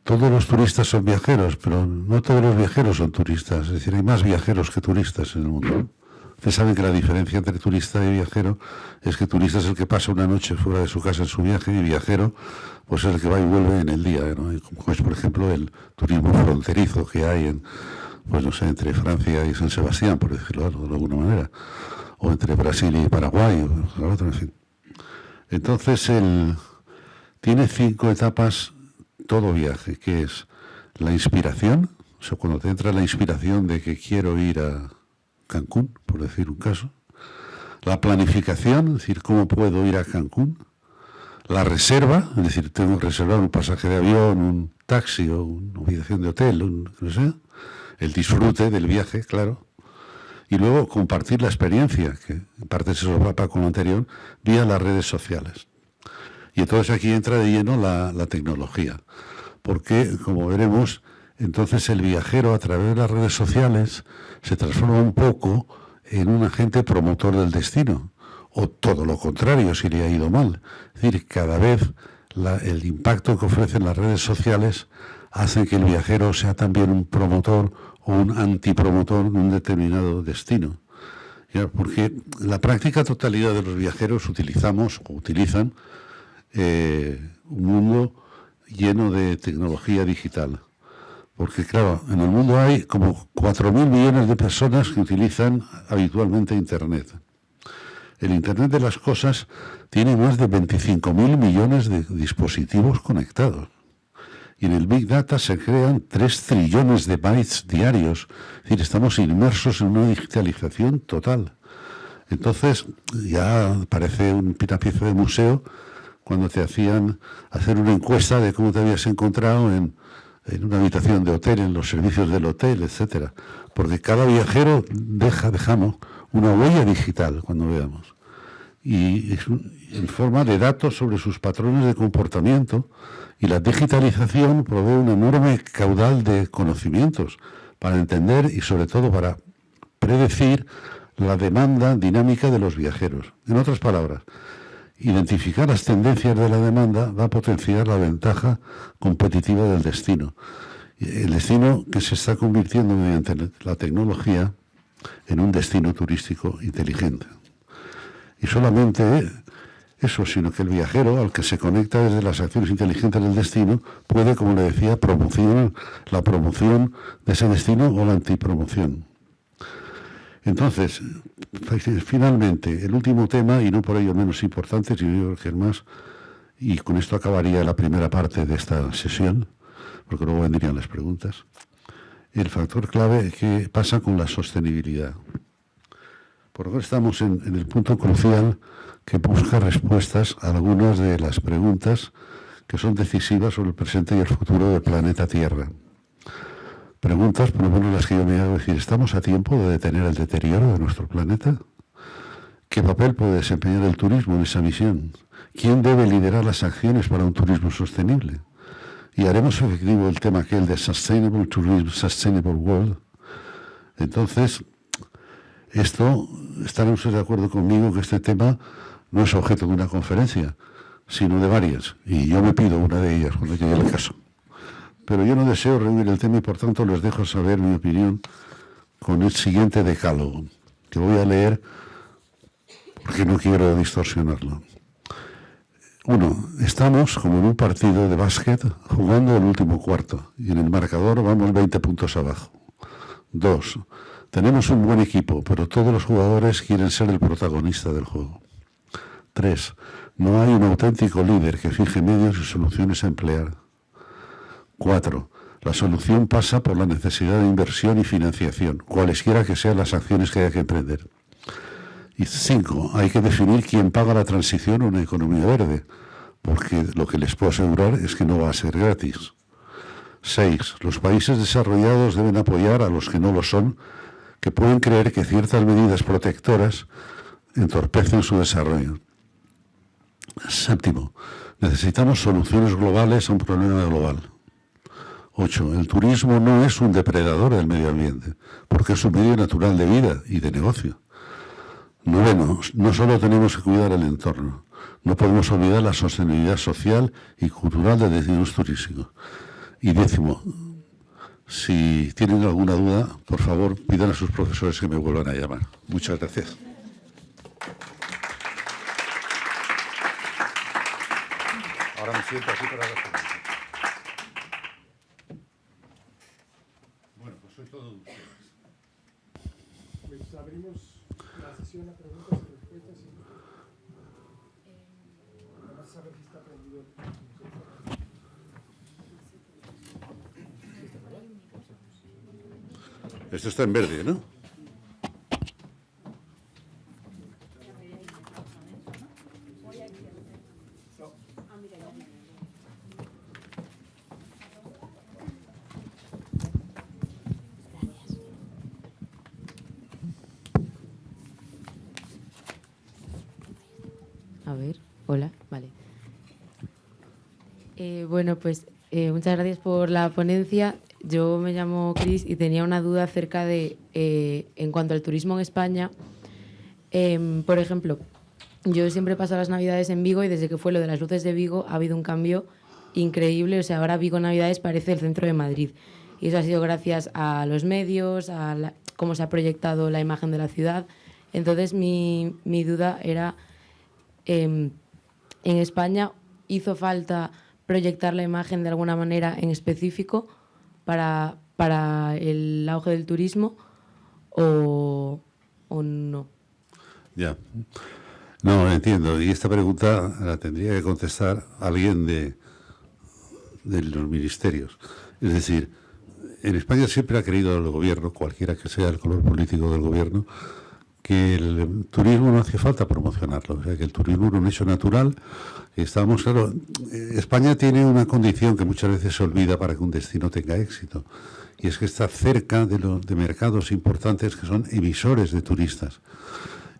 todos los turistas son viajeros, pero no todos los viajeros son turistas. Es decir, hay más viajeros que turistas en el mundo. Ustedes saben que la diferencia entre turista y viajero es que turista es el que pasa una noche fuera de su casa en su viaje y viajero pues es el que va y vuelve en el día. Como es, por ejemplo, el turismo fronterizo que hay en, pues no sé, entre Francia y San Sebastián, por decirlo de alguna manera, o entre Brasil y Paraguay, en fin. Entonces, él tiene cinco etapas todo viaje, que es la inspiración, o sea, cuando te entra la inspiración de que quiero ir a Cancún, por decir un caso, la planificación, es decir, cómo puedo ir a Cancún, la reserva, es decir, tengo que reservar un pasaje de avión, un taxi o una habitación de hotel, un, no sé, el disfrute del viaje, claro, y luego compartir la experiencia, que en parte se solapa con lo anterior, vía las redes sociales. Y entonces aquí entra de lleno la, tecnología, porque como veremos, entonces el viajero a través de las redes sociales se transforma un poco en un agente promotor del destino, o todo lo contrario si le ha ido mal. Es decir, cada vez el impacto que ofrecen las redes sociales hace que el viajero sea también un promotor o un antipromotor de un determinado destino. Porque la práctica totalidad de los viajeros utilizamos o utilizan eh, un mundo lleno de tecnología digital. Porque claro, en el mundo hay como 4.000 millones de personas que utilizan habitualmente Internet. El Internet de las cosas tiene más de 25.000 millones de dispositivos conectados. Y en el Big Data se crean 3 trillones de bytes diarios. Es decir, estamos inmersos en una digitalización total. Entonces, ya parece un pieza de museo cuando te hacían hacer una encuesta de cómo te habías encontrado en, una habitación de hotel, en los servicios del hotel, etcétera. Porque cada viajero deja, dejamos una huella digital cuando veamos. Y es en forma de datos sobre sus patrones de comportamiento. Y la digitalización provee un enorme caudal de conocimientos para entender y sobre todo para predecir la demanda dinámica de los viajeros. En otras palabras, Identificar las tendencias de la demanda va a potenciar la ventaja competitiva del destino. El destino que se está convirtiendo mediante la tecnología en un destino turístico inteligente. Y solamente eso, sino que el viajero al que se conecta desde las acciones inteligentes del destino puede, como le decía, promocionar la promoción de ese destino o la antipromoción. Entonces, finalmente, el último tema, y no por ello menos importante, sino yo creo que el más, y con esto acabaría la primera parte de esta sesión, porque luego vendrían las preguntas, el factor clave que pasa con la sostenibilidad. Por ahora estamos en, el punto crucial que busca respuestas a algunas de las preguntas que son decisivas sobre el presente y el futuro del planeta Tierra. Preguntas, por lo menos las que yo me hago, decir, ¿estamos a tiempo de detener el deterioro de nuestro planeta? ¿Qué papel puede desempeñar el turismo en esa misión? ¿Quién debe liderar las acciones para un turismo sostenible? Y haremos efectivo el tema aquel de Sustainable Tourism, Sustainable World. Entonces, esto, estarán ustedes de acuerdo conmigo que este tema no es objeto de una conferencia, sino de varias. Y yo me pido una de ellas cuando llegue el caso. Pero yo no deseo reunir el tema y por tanto les dejo saber mi opinión con el siguiente decálogo, que voy a leer porque no quiero distorsionarlo. Uno, estamos como en un partido de básquet jugando el último cuarto y en el marcador vamos 20 puntos abajo. Dos, tenemos un buen equipo, pero todos los jugadores quieren ser el protagonista del juego. Tres, no hay un auténtico líder que fije medios y soluciones a emplear. Cuatro, la solución pasa por la necesidad de inversión y financiación, cualesquiera que sean las acciones que haya que emprender. Y cinco, hay que definir quién paga la transición a una economía verde, porque lo que les puedo asegurar es que no va a ser gratis. Seis, los países desarrollados deben apoyar a los que no lo son, que pueden creer que ciertas medidas protectoras entorpecen su desarrollo. Séptimo, necesitamos soluciones globales a un problema global. Ocho, el turismo no es un depredador del medio ambiente, porque es un medio natural de vida y de negocio. Noveno, no solo tenemos que cuidar el entorno, no podemos olvidar la sostenibilidad social y cultural de destinos turísticos. Y décimo, si tienen alguna duda, por favor, pidan a sus profesores que me vuelvan a llamar. Muchas gracias. Ahora me siento así para Bueno, pues soy todo ustedes. Pues abrimos la sesión a preguntas y respuestas. Y... Vamos a saber si está prendido. Esto está en verde, ¿no? A ver, hola, vale. Eh, bueno, pues eh, muchas gracias por la ponencia. Yo me llamo Cris y tenía una duda acerca de, eh, en cuanto al turismo en España, em, por ejemplo, yo siempre paso las Navidades en Vigo y desde que fue lo de las luces de Vigo ha habido un cambio increíble. O sea, ahora Vigo Navidades parece el centro de Madrid. Y eso ha sido gracias a los medios, a la- cómo se ha proyectado la imagen de la ciudad. Entonces, mi, mi duda era, em, en España hizo falta proyectar la imagen de alguna manera en específico para, para el auge del turismo o, o no. Ya. No, entiendo. Y esta pregunta la tendría que contestar alguien de, de los ministerios. Es decir, en España siempre ha querido el gobierno, cualquiera que sea el color político del gobierno, que el turismo no hace falta promocionarlo, o sea, que el turismo es un hecho natural. Estamos, claro, eh, España tiene una condición que muchas veces se olvida para que un destino tenga éxito, y es que está cerca de, los, de mercados importantes que son emisores de turistas.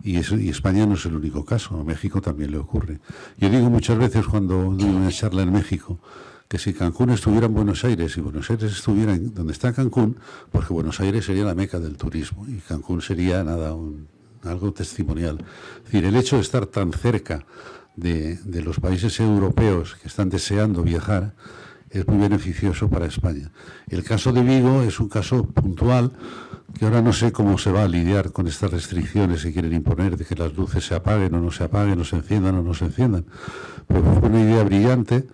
Y España no es el único caso, a México también le ocurre. Yo digo muchas veces cuando doy una charla en México, que si Cancún estuviera en Buenos Aires y Buenos Aires estuviera en donde está Cancún, porque Buenos Aires sería la meca del turismo y Cancún sería nada, un, algo testimonial. Es decir, el hecho de estar tan cerca de, los países europeos que están deseando viajar es muy beneficioso para España. El caso de Vigo es un caso puntual que ahora no sé cómo se va a lidiar con estas restricciones que quieren imponer de que las luces se apaguen o no se apaguen, o se enciendan o no se enciendan. Pues fue una idea brillante.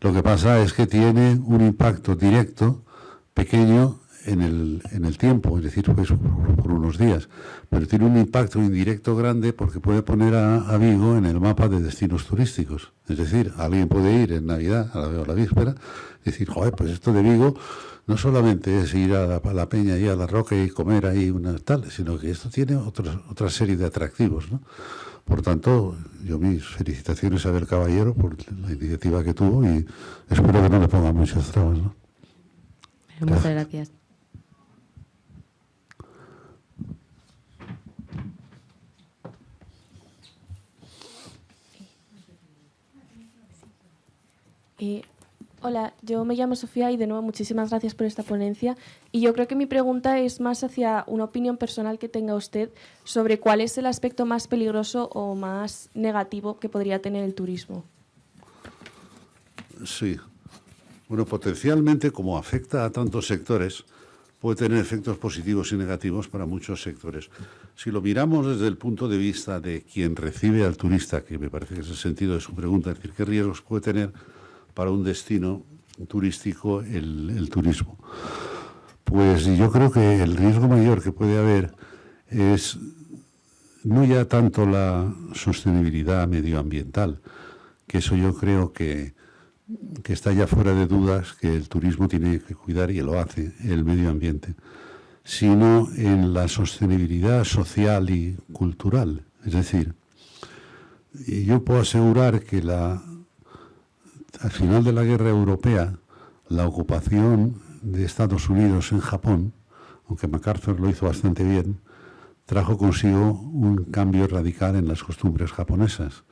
Lo que pasa es que tiene un impacto directo, pequeño, en el, en el tiempo, es decir, pues por, unos días, pero tiene un impacto indirecto grande porque puede poner a, Vigo en el mapa de destinos turísticos. Es decir, alguien puede ir en Navidad, a la, a la víspera, y decir, joder, pues esto de Vigo no solamente es ir a la, peña y a la roca y comer ahí una tal, sino que esto tiene otra, otra serie de atractivos, ¿no? Por tanto, yo mis felicitaciones a Abel Caballero por la iniciativa que tuvo y espero que no le ponga muchas trabas. ¿no? Muchas gracias. Hola, yo me llamo Sofía y de nuevo muchísimas gracias por esta ponencia. Y yo creo que mi pregunta es más hacia una opinión personal que tenga usted sobre cuál es el aspecto más peligroso o más negativo que podría tener el turismo. Sí. Bueno, potencialmente, como afecta a tantos sectores, puede tener efectos positivos y negativos para muchos sectores. Si lo miramos desde el punto de vista de quien recibe al turista, que me parece que es el sentido de su pregunta, es decir, qué riesgos puede tener para un destino turístico el, turismo. Pues yo creo que el riesgo mayor que puede haber es no ya tanto la sostenibilidad medioambiental, que eso yo creo que, que, está ya fuera de dudas que el turismo tiene que cuidar y lo hace, el medio ambiente, sino en la sostenibilidad social y cultural. Es decir, yo puedo asegurar que la al final de la guerra europea, la ocupación de Estados Unidos en Japón, aunque MacArthur lo hizo bastante bien, trajo consigo un cambio radical en las costumbres japonesas.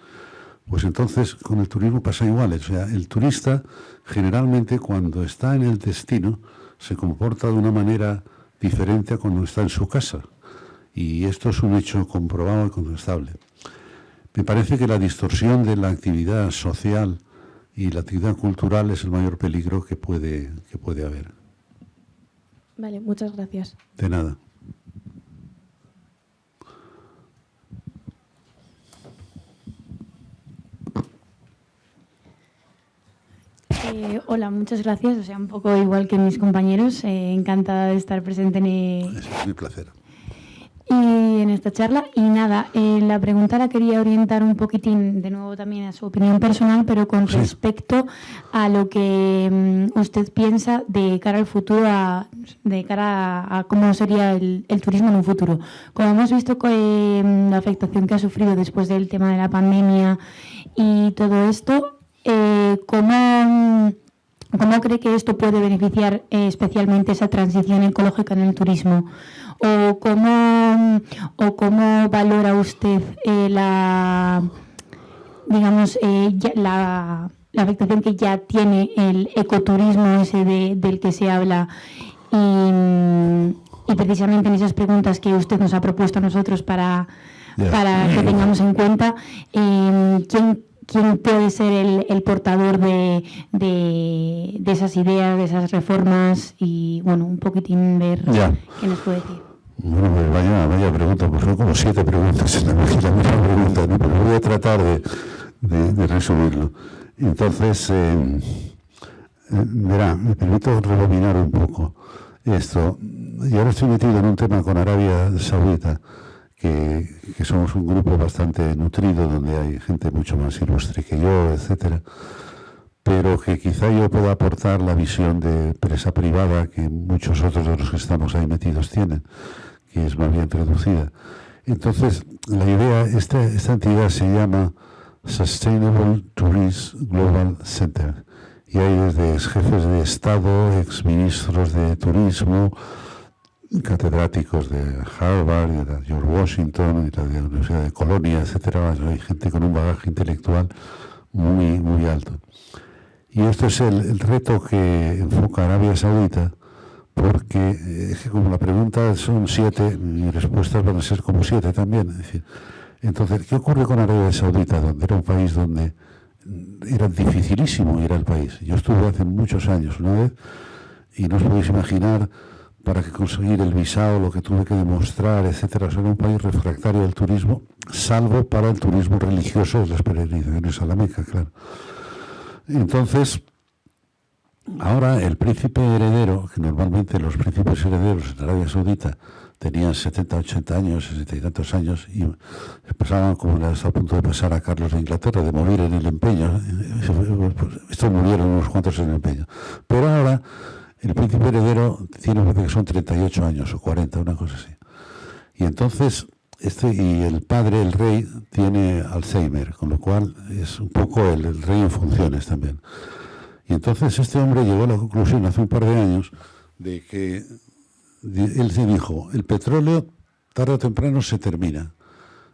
Pues entonces con el turismo pasa igual, o sea, el turista generalmente cuando está en el destino se comporta de una manera diferente a cuando está en su casa. Y esto es un hecho comprobado y contrastable. Me parece que la distorsión de la actividad social y la actividad cultural es el mayor peligro que puede, que puede haber. Vale, muchas gracias. De nada. Eh, hola, muchas gracias. O sea, un poco igual que mis compañeros, eh, encantada de estar presente en... Es mi placer en esta charla. Y nada, eh, la pregunta la quería orientar un poquitín, de nuevo también a su opinión personal, pero con respecto a lo que mm, usted piensa de cara al futuro, de cara a, cómo sería el, turismo en un futuro. Como hemos visto eh, la afectación que ha sufrido después del tema de la pandemia y todo esto, eh, ¿cómo, ¿cómo cree que esto puede beneficiar especialmente esa transición ecológica en el turismo? O cómo, o cómo valora usted eh, la, digamos, eh, la, afectación que ya tiene el ecoturismo ese del que se habla y, precisamente en esas preguntas que usted nos ha propuesto a nosotros para, para que tengamos en cuenta, eh, ¿quién quién puede ser el, portador de, esas ideas, de esas reformas y, bueno, un poquitín ver qué nos puede decir. Bueno, pues vaya, vaya pregunta, pues son como siete preguntas en la, misma pregunta, pero voy a tratar de, resumirlo. Entonces, eh, eh, me permito rebobinar un poco esto. Y ahora estoy metido en un tema con Arabia Saudita, que, que somos un grupo bastante nutrido, donde hay gente mucho más ilustre que yo, etcétera pero que quizá yo pueda aportar la visión de empresa privada que muchos otros de los que estamos ahí metidos tienen que es más bien traducida. Entonces, la idea, esta, esta entidad se llama Sustainable Tourism Global Center. Y hay desde jefes de Estado, exministros de Turismo, catedráticos de Harvard, de George Washington, de la Universidad de Colonia, etcétera. Hay gente con un bagaje intelectual muy, muy alto. Y esto es el reto que enfoca Arabia Saudita porque eh, es que como la pregunta son siete, mis respuestas van a ser como siete también. entonces, ¿qué ocurre con Arabia Saudita, donde era un país donde era dificilísimo ir al país? Yo estuve hace muchos años una vez y no os podéis imaginar para conseguir el visado, lo que tuve que demostrar, etcétera. Era un país refractario al turismo, salvo para el turismo religioso de las peregrinaciones a la Meca, claro. Entonces, ahora el príncipe heredero, que normalmente los príncipes herederos en Arabia Saudita tenían 70, 80 años, 60 y tantos años, y pasaban como está a punto de pasar a Carlos de Inglaterra, de morir en el empeño. Estos murieron unos cuantos en el empeño. Pero ahora el príncipe heredero tiene, que son 38 años o 40, una cosa así. Y entonces, este, y el padre, el rey, tiene Alzheimer, con lo cual es un poco el rey en funciones también. Y entonces este hombre llegó a la conclusión hace un par de años de que él se dijo, el petróleo tarde o temprano se termina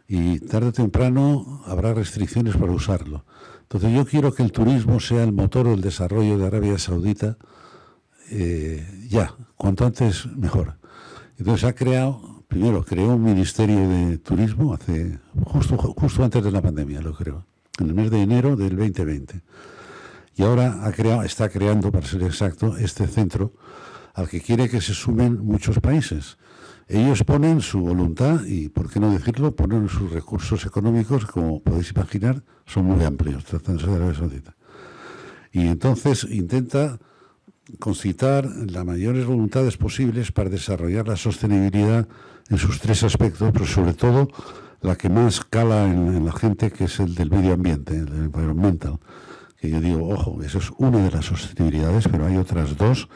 y tarde o temprano habrá restricciones para usarlo. Entonces yo quiero que el turismo sea el motor del desarrollo de Arabia Saudita eh, ya, cuanto antes mejor. Entonces ha creado, primero creó un ministerio de turismo hace justo, justo antes de la pandemia, lo creo, en el mes de enero del 2020. Y ahora está creando, para ser exacto, este centro al que quiere que se sumen muchos países. Ellos ponen su voluntad y, por qué no decirlo, ponen sus recursos económicos, como podéis imaginar, son muy amplios, tratándose de Arabia Saudita. Y entonces intenta concitar las mayores voluntades posibles para desarrollar la sostenibilidad en sus tres aspectos, pero sobre todo la que más cala en, la gente, que es el del medio ambiente, el environmental. Que yo digo, ojo, eso es una de las sostenibilidades, pero hay otras dos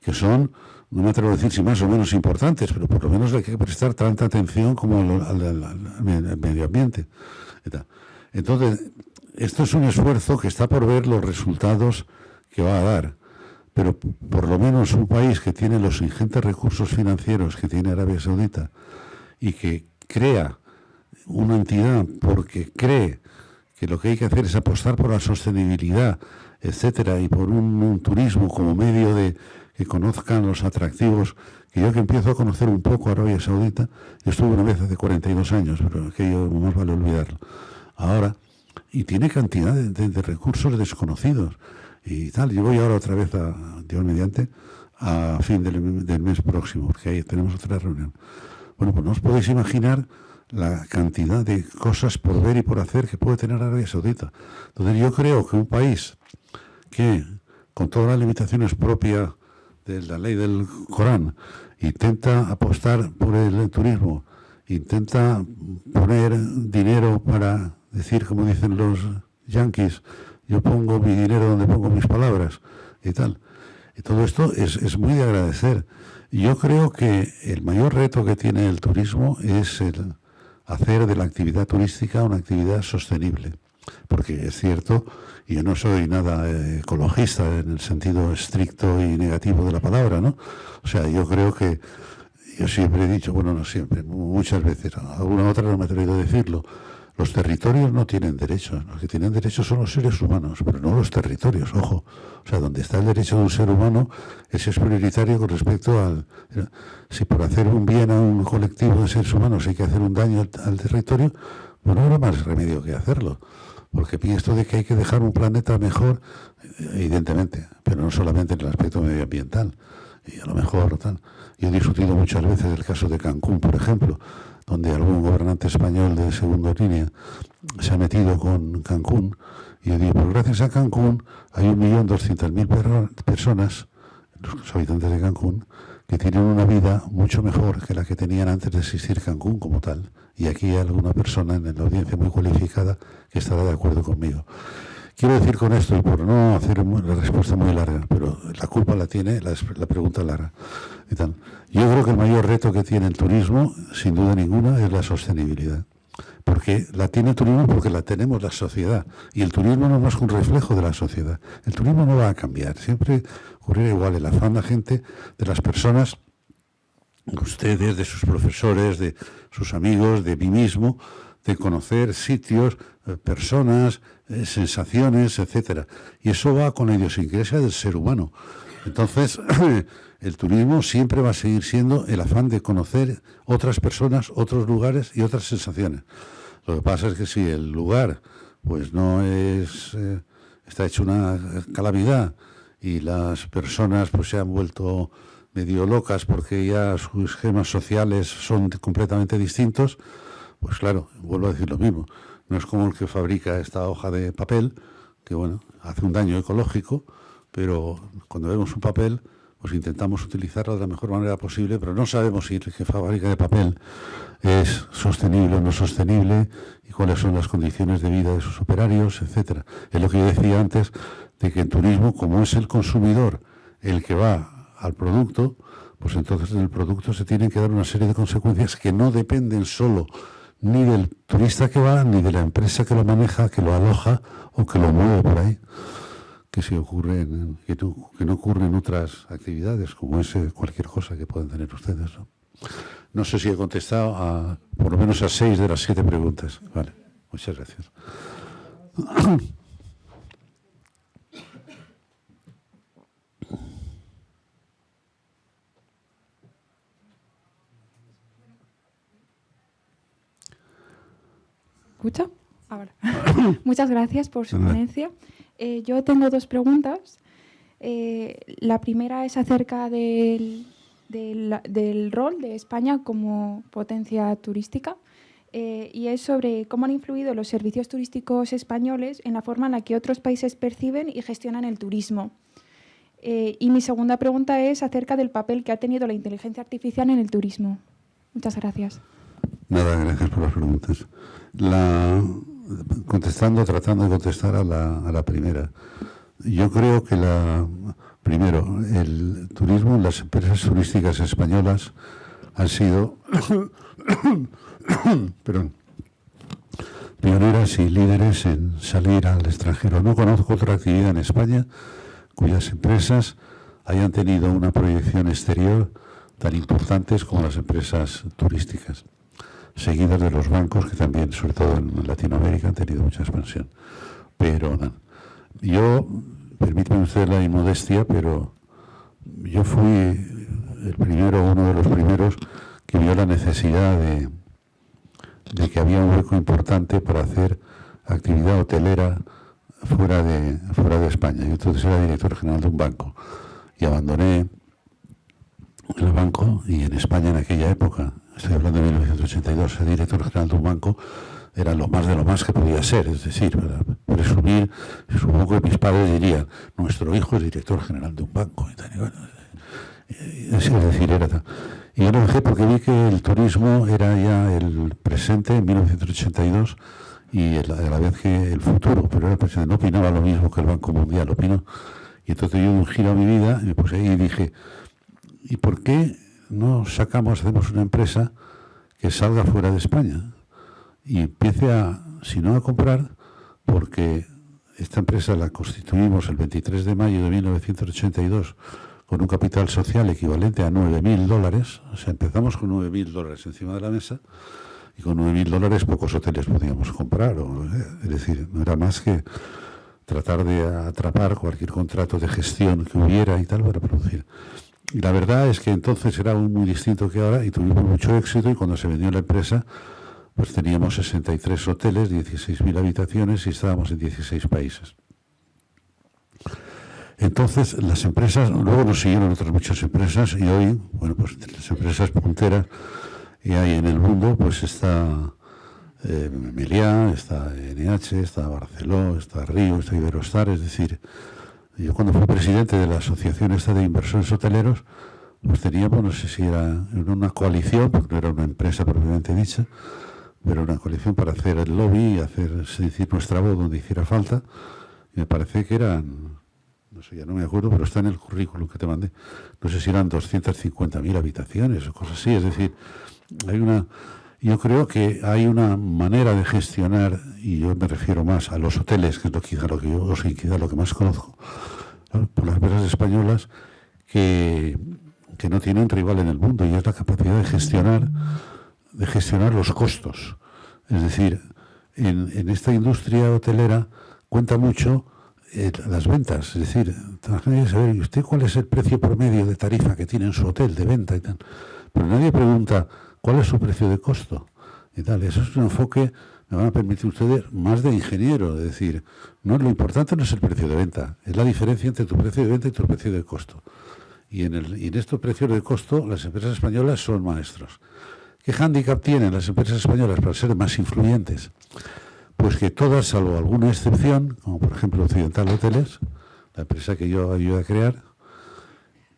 que son, no me atrevo a decir si más o menos importantes, pero por lo menos hay que prestar tanta atención como al, medio ambiente. Entonces, esto es un esfuerzo que está por ver los resultados que va a dar. Pero por lo menos un país que tiene los ingentes recursos financieros que tiene Arabia Saudita y que crea una entidad porque cree que lo que hay que hacer es apostar por la sostenibilidad, etcétera, y por un turismo como medio de, que conozcan los atractivos, que yo que empiezo a conocer un poco Arabia Saudita, yo estuve una vez hace 42 años, pero aquello más vale olvidarlo. Ahora, y tiene cantidad de, recursos desconocidos y tal. Yo voy ahora otra vez a, Dios mediante, a fin del, mes próximo, porque ahí tenemos otra reunión. Bueno, pues no os podéis imaginar la cantidad de cosas por ver y por hacer que puede tener Arabia Saudita. Entonces yo creo que un país que, con todas las limitaciones propias de la ley del Corán, intenta apostar por el turismo, intenta poner dinero para decir, como dicen los yanquis, yo pongo mi dinero donde pongo mis palabras y tal. Y todo esto es, es muy de agradecer. Yo creo que el mayor reto que tiene el turismo es el hacer de la actividad turística una actividad sostenible. Porque es cierto yo no soy nada eh, ecologista en el sentido estricto y negativo de la palabra, ¿no? O sea, yo creo que yo siempre he dicho, bueno, no siempre, muchas veces, alguna otra no me he atrevido a decirlo, los territorios no tienen derechos, los que tienen derechos son los seres humanos, pero no los territorios, ojo. O sea, donde está el derecho de un ser humano, ese es prioritario con respecto al... Si por hacer un bien a un colectivo de seres humanos hay que hacer un daño al, territorio, pues no habrá más remedio que hacerlo porque esto de que hay que dejar un planeta mejor, evidentemente, pero no solamente en el aspecto medioambiental, y a lo mejor tal. Yo he discutido muchas veces el caso de Cancún, por ejemplo, donde algún gobernante español de segunda línea se ha metido con Cancún, y yo digo, pues gracias a Cancún hay un millón doscientas mil personas, los habitantes de Cancún, que tienen una vida mucho mejor que la que tenían antes de existir Cancún como tal y aquí hay alguna persona en la audiencia muy cualificada que estará de acuerdo conmigo. Quiero decir con esto, y por no hacer la respuesta muy larga, pero la culpa la tiene la, pregunta larga. Yo creo que el mayor reto que tiene el turismo, sin duda ninguna, es la sostenibilidad. Porque la tiene el turismo porque la tenemos la sociedad. Y el turismo no es más que un reflejo de la sociedad. El turismo no va a cambiar. Siempre ocurrirá igual. El afán de la gente, de las personas, ustedes, de sus profesores, de sus amigos, de mí mismo, de conocer sitios, eh, personas, eh, sensaciones, etcétera. Y eso va con la idiosincrasia del ser humano. Entonces, el turismo siempre va a seguir siendo el afán de conocer otras personas, otros lugares y otras sensaciones. Lo que pasa es que si el lugar pues no es eh, está hecho una calamidad y las personas pues se han vuelto medio locas porque ya sus esquemas sociales son completamente distintos, pues claro, vuelvo a decir lo mismo. No es como el que fabrica esta hoja de papel, que bueno, hace un daño ecológico, pero cuando vemos un papel, pues intentamos utilizarlo de la mejor manera posible, pero no sabemos si el que fabrica de papel es sostenible o no sostenible y cuáles son las condiciones de vida de sus operarios, etcétera. Es lo que yo decía antes de que en turismo, como es el consumidor el que va al producto, pues entonces en el producto se tienen que dar una serie de consecuencias que no dependen solo ni del turista que va, ni de la empresa que lo maneja, que lo aloja o que lo mueve por ahí, que si ocurre que, no, en otras actividades, como es cualquier cosa que puedan tener ustedes. ¿no? sé si he contestado a por lo menos a seis de las siete preguntas. Vale, muchas gracias. escucha? Ahora. Muchas gracias por su ponencia. Eh, yo tengo dos preguntas. Eh, la primera es acerca del, del, rol de España como potencia turística eh, y es sobre cómo han influido los servicios turísticos españoles en la forma en la que otros países perciben y gestionan el turismo. y mi segunda pregunta es acerca del papel que ha tenido la inteligencia artificial en el turismo. Muchas gracias. Nada, gracias por las preguntas. La, contestando, tratando de contestar a la, a la primera. Yo creo que la primero, el turismo, las empresas turísticas españolas han sido pioneras y líderes en salir al extranjero. No conozco otra actividad en España cuyas empresas hayan tenido una proyección exterior tan importantes como las empresas turísticas seguidas de los bancos, que también, sobre todo en Latinoamérica, han tenido mucha expansión. Pero yo, permítame usted la inmodestia, pero yo fui el primero, uno de los primeros, que vio la necesidad de, de que había un hueco importante para hacer actividad hotelera fuera de, fuera de España. Yo entonces era director general de un banco y abandoné el banco y en España en aquella época estoy hablando de 1982, ser director general de un banco era lo más de lo más que podía ser, es decir, para presumir, supongo que mis padres dirían, nuestro hijo es director general de un banco. Y tal, y es decir, era Y yo lo dejé porque vi que el turismo era ya el presente en 1982 y a la vez que el futuro, pero era el presente. No opinaba lo mismo que el Banco Mundial, opino. Y entonces yo un giro a mi vida y me ahí y dije, ¿y por qué no sacamos, hacemos una empresa que salga fuera de España y empiece a, si no a comprar, porque esta empresa la constituimos el 23 de mayo de 1982 con un capital social equivalente a 9.000 dólares, o sea, empezamos con 9.000 dólares encima de la mesa y con 9.000 dólares pocos hoteles podíamos comprar, es decir, no era más que tratar de atrapar cualquier contrato de gestión que hubiera y tal para producir. Y la verdad es que entonces era muy distinto que ahora y tuvimos mucho éxito y cuando se vendió la empresa pues teníamos 63 hoteles, 16.000 habitaciones y estábamos en 16 países. Entonces las empresas, luego nos siguieron otras muchas empresas y hoy, bueno, pues las empresas punteras que hay en el mundo, pues está eh, Meliá, está NH, está Barceló, está Río, está Iberostar, es decir, yo cuando fui presidente de la Asociación esta de Inversores Hoteleros, pues teníamos, no sé si era una coalición, porque no era una empresa propiamente dicha, pero una coalición para hacer el lobby hacer, decir, nuestra voz donde hiciera falta. Y me parece que eran, no sé, ya no me acuerdo, pero está en el currículum que te mandé. No sé si eran 250.000 habitaciones o cosas así. Es decir, hay una, yo creo que hay una manera de gestionar, y yo me refiero más a los hoteles, que es lo, quizá lo que yo, quizá lo que más conozco, por las empresas españolas, que, que no tienen rival en el mundo, y es la capacidad de gestionar, de gestionar los costos. Es decir, en, en esta industria hotelera cuenta mucho eh, las ventas, es decir, saber, ¿y usted cuál es el precio promedio de tarifa que tiene en su hotel de venta y tal? Pero nadie pregunta, cuál es su precio de costo y tal. Eso es un enfoque, me van a permitir ustedes, más de ingeniero, es decir, no lo importante no es el precio de venta, es la diferencia entre tu precio de venta y tu precio de costo. Y en, el, y en estos precios de costo las empresas españolas son maestros. ¿Qué hándicap tienen las empresas españolas para ser más influyentes? Pues que todas, salvo alguna excepción, como por ejemplo Occidental Hoteles, la empresa que yo ayudé a crear,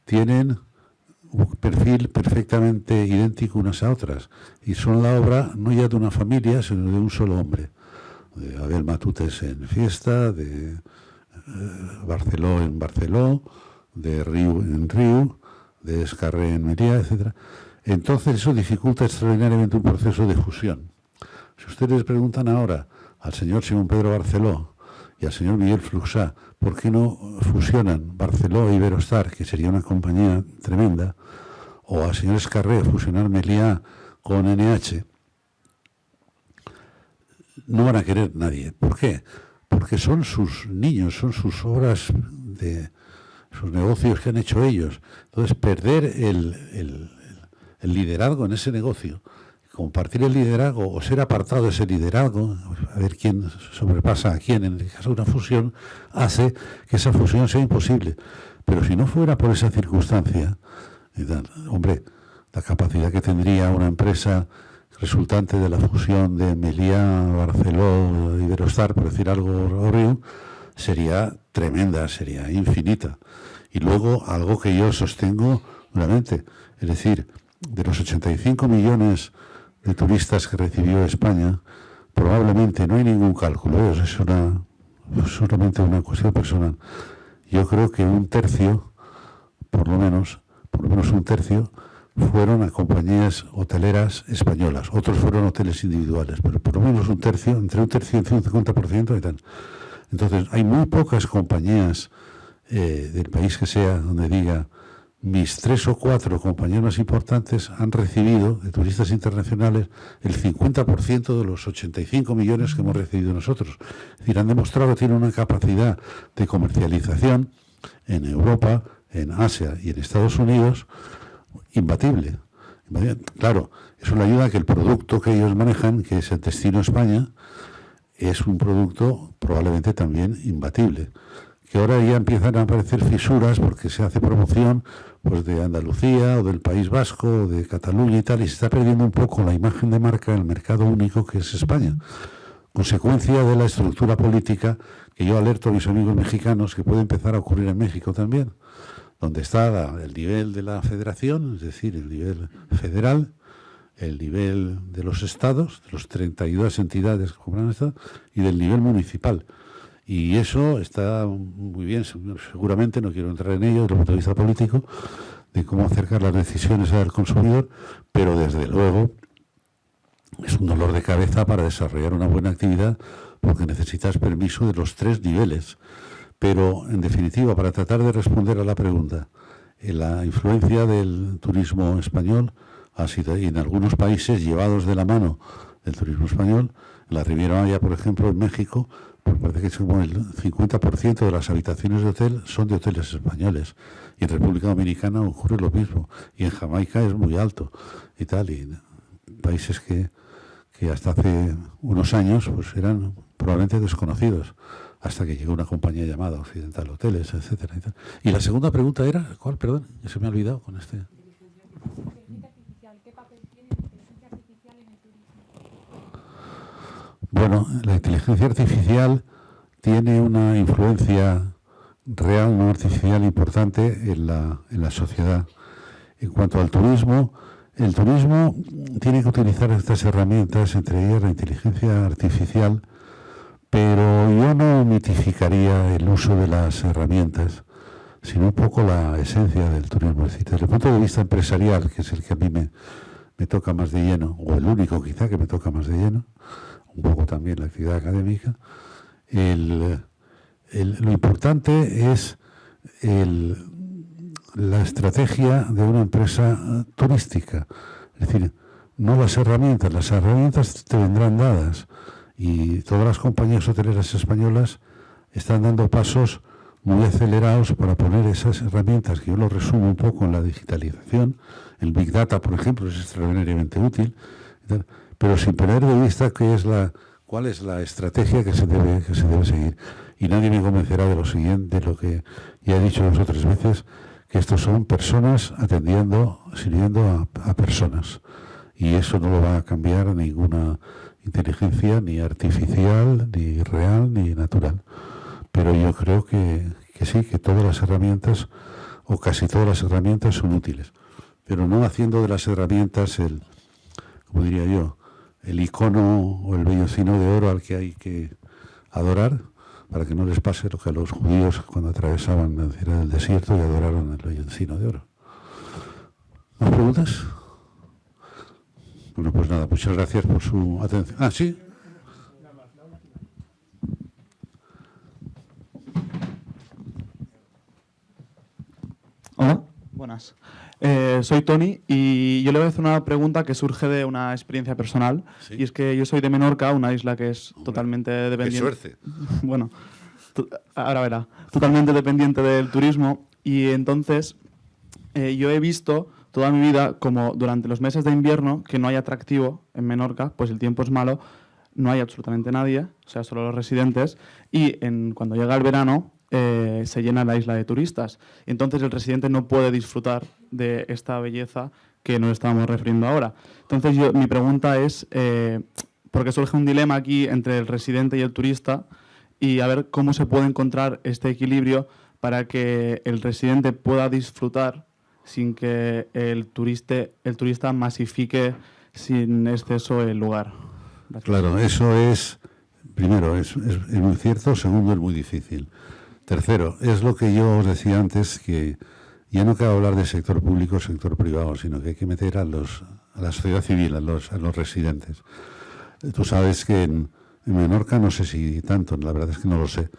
tienen perfil perfectamente idéntico unas a otras y son la obra no ya de una familia, sino de un solo hombre. De Abel Matutes en Fiesta, de eh, Barceló en Barceló, de Riu en Riu, de Escarré en Mería, etc. Entonces eso dificulta extraordinariamente un proceso de fusión. Si ustedes preguntan ahora al señor Simón Pedro Barceló y al señor Miguel Fluxá, ¿por qué no fusionan Barceló y e Iberostar, que sería una compañía tremenda, o al señor Escarré fusionar Meliá con NH? No van a querer nadie. ¿Por qué? Porque son sus niños, son sus obras de sus negocios que han hecho ellos. Entonces, perder el, el liderazgo en ese negocio compartir el liderazgo o ser apartado de ese liderazgo, a ver quién sobrepasa a quién en el caso de una fusión, hace que esa fusión sea imposible. Pero si no fuera por esa circunstancia, hombre, la capacidad que tendría una empresa resultante de la fusión de Meliá, Barceló, Iberostar, por decir algo, Río, sería tremenda, sería infinita. Y luego algo que yo sostengo nuevamente, es decir, de los 85 millones de turistas que recibió España, probablemente no hay ningún cálculo, es una, solamente una cuestión personal. Yo creo que un tercio, por lo menos, por lo menos un tercio, fueron a compañías hoteleras españolas. Otros fueron hoteles individuales, pero por lo menos un tercio, entre un tercio y un 50% y tal. Entonces, hay muy pocas compañías eh, del país que sea donde diga mis tres o cuatro compañeros más importantes han recibido de turistas internacionales el 50% de los 85 millones que hemos recibido nosotros. Es decir, han demostrado que tienen una capacidad de comercialización en Europa, en Asia y en Estados Unidos imbatible. Claro, eso le ayuda que el producto que ellos manejan, que es el destino España, es un producto probablemente también imbatible que ahora ya empiezan a aparecer fisuras porque se hace promoción pues de Andalucía o del País Vasco o de Cataluña y tal, y se está perdiendo un poco la imagen de marca en el mercado único que es España. Consecuencia de la estructura política que yo alerto a mis amigos mexicanos que puede empezar a ocurrir en México también, donde está el nivel de la federación, es decir, el nivel federal, el nivel de los estados, de los 32 entidades que compran Estado, y del nivel municipal. Y eso está muy bien, seguramente, no quiero entrar en ello desde el punto de vista político, de cómo acercar las decisiones al consumidor, pero desde luego es un dolor de cabeza para desarrollar una buena actividad porque necesitas permiso de los tres niveles. Pero, en definitiva, para tratar de responder a la pregunta, eh, la influencia del turismo español ha sido, en algunos países llevados de la mano del turismo español, la Riviera Maya, por ejemplo, en México, pues parece que es como el 50% de las habitaciones de hotel son de hoteles españoles. Y en República Dominicana ocurre lo mismo. Y en Jamaica es muy alto y tal. Y países que, que hasta hace unos años pues eran probablemente desconocidos hasta que llegó una compañía llamada Occidental Hoteles, etcétera. Y, la segunda pregunta era, ¿cuál? Perdón, se me ha olvidado con este. Bueno, la inteligencia artificial tiene una influencia real, no artificial, importante en la, en la sociedad. En cuanto al turismo, el turismo tiene que utilizar estas herramientas, entre ellas la inteligencia artificial, pero yo no mitificaría el uso de las herramientas, sino un poco la esencia del turismo. Es decir, desde el punto de vista empresarial, que es el que a mí me, me toca más de lleno, o el único quizá que me toca más de lleno, un poco también la actividad académica, lo importante es la estrategia de una empresa turística. Es decir, no las herramientas, las herramientas te vendrán dadas y todas las compañías hoteleras españolas están dando pasos muy acelerados para poner esas herramientas, que yo lo resumo un poco en la digitalización. El Big Data, por ejemplo, es extraordinariamente útil pero sin perder de vista qué es la, cuál es la estrategia que se debe, que se debe seguir. Y nadie me convencerá de lo siguiente, de lo que ya he dicho dos o tres veces, que estos son personas atendiendo, sirviendo a, personas. Y eso no lo va a cambiar ninguna inteligencia, ni artificial, ni real, ni natural. Pero yo creo que, que sí, que todas las herramientas o casi todas las herramientas son útiles, pero no haciendo de las herramientas el, como diría yo, el icono o el vellocino de oro al que hay que adorar para que no les pase lo que a los judíos cuando atravesaban la del desierto y adoraron el vellocino de oro. ¿Más preguntas? Bueno, pues nada, muchas gracias por su atención. Ah, sí. Hola, buenas. Eh, soy Tony y yo le voy a hacer una pregunta que surge de una experiencia personal. Y es que yo soy de Menorca, una isla que es totalmente dependiente. Qué suerte. bueno, ahora verá. Totalmente dependiente del turismo. Y entonces eh, yo he visto toda mi vida como durante los meses de invierno que no hay atractivo en Menorca, pues el tiempo es malo, no hay absolutamente nadie, o sea, solo los residentes. Y en, cuando llega el verano, eh, se llena la isla de turistas. Entonces el residente no puede disfrutar de esta belleza que nos estamos refiriendo ahora. Entonces yo, mi pregunta es, eh, porque surge un dilema aquí entre el residente y el turista, y a ver cómo se puede encontrar este equilibrio para que el residente pueda disfrutar sin que el, turista, el turista masifique sin exceso el lugar. Claro, eso es, primero, es, es muy cierto, segundo, es muy difícil. Tercero, es lo que yo os decía antes, que ya no cabe hablar de sector público sector privado, sino que hay que meter a, los, a la sociedad civil, a los, a los residentes. Tú sabes que en, Menorca, no sé si tanto, la verdad es que no lo sé,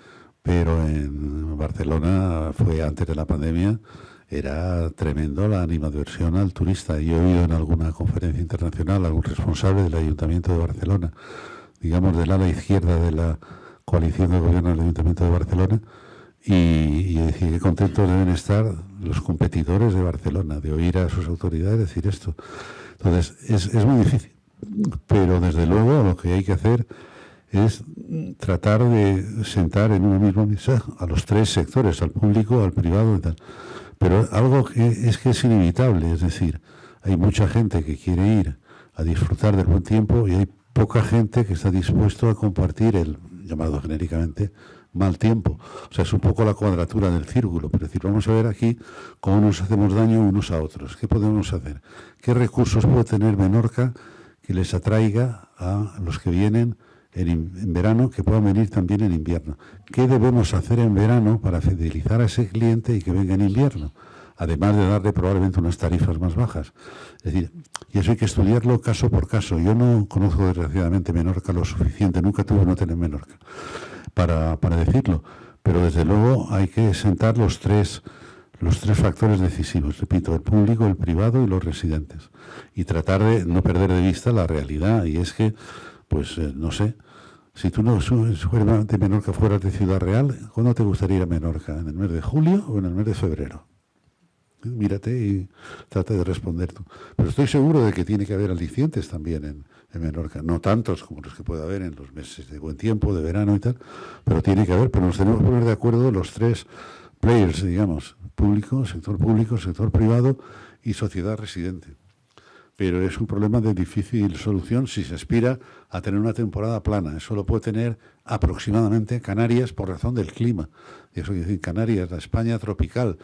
pero en Barcelona fue antes de la pandemia, era tremendo la animadversión al turista. Yo he oído en alguna conferencia internacional algún responsable del Ayuntamiento de Barcelona, digamos del ala izquierda de la coalición de gobierno del Ayuntamiento de Barcelona, y, decir qué contentos deben estar los competidores de Barcelona de oír a sus autoridades decir esto. Entonces, es, es muy difícil, pero desde luego lo que hay que hacer es tratar de sentar en una misma mesa a los tres sectores, al público, al privado y tal. Pero algo que es que es inevitable, es decir, hay mucha gente que quiere ir a disfrutar del buen tiempo y hay poca gente que está dispuesto a compartir el llamado genéricamente mal tiempo. O sea, es un poco la cuadratura del círculo. Pero decir, vamos a ver aquí cómo nos hacemos daño unos a otros. ¿Qué podemos hacer? ¿Qué recursos puede tener Menorca que les atraiga a los que vienen en, verano, que puedan venir también en invierno? ¿Qué debemos hacer en verano para fidelizar a ese cliente y que venga en invierno? Además de darle probablemente unas tarifas más bajas. Es decir, y eso hay que estudiarlo caso por caso. Yo no conozco desgraciadamente Menorca lo suficiente, nunca tuve un hotel en Menorca para, para decirlo. Pero desde luego hay que sentar los tres, los tres factores decisivos, repito, el público, el privado y los residentes. Y tratar de no perder de vista la realidad. Y es que, pues, eh, no sé, si tú no fueras de Menorca fueras de Ciudad Real, ¿cuándo te gustaría ir a Menorca? ¿En el mes de julio o en el mes de febrero? Mírate y trata de responder tú. Pero estoy seguro de que tiene que haber alicientes también en, en Menorca. No tantos como los que puede haber en los meses de buen tiempo, de verano y tal, pero tiene que haber. Pero nos tenemos que poner de acuerdo los tres players, digamos, público, sector público, sector privado y sociedad residente. Pero es un problema de difícil solución si se aspira a tener una temporada plana. Eso lo puede tener aproximadamente Canarias por razón del clima. Y eso quiere decir Canarias, la España tropical.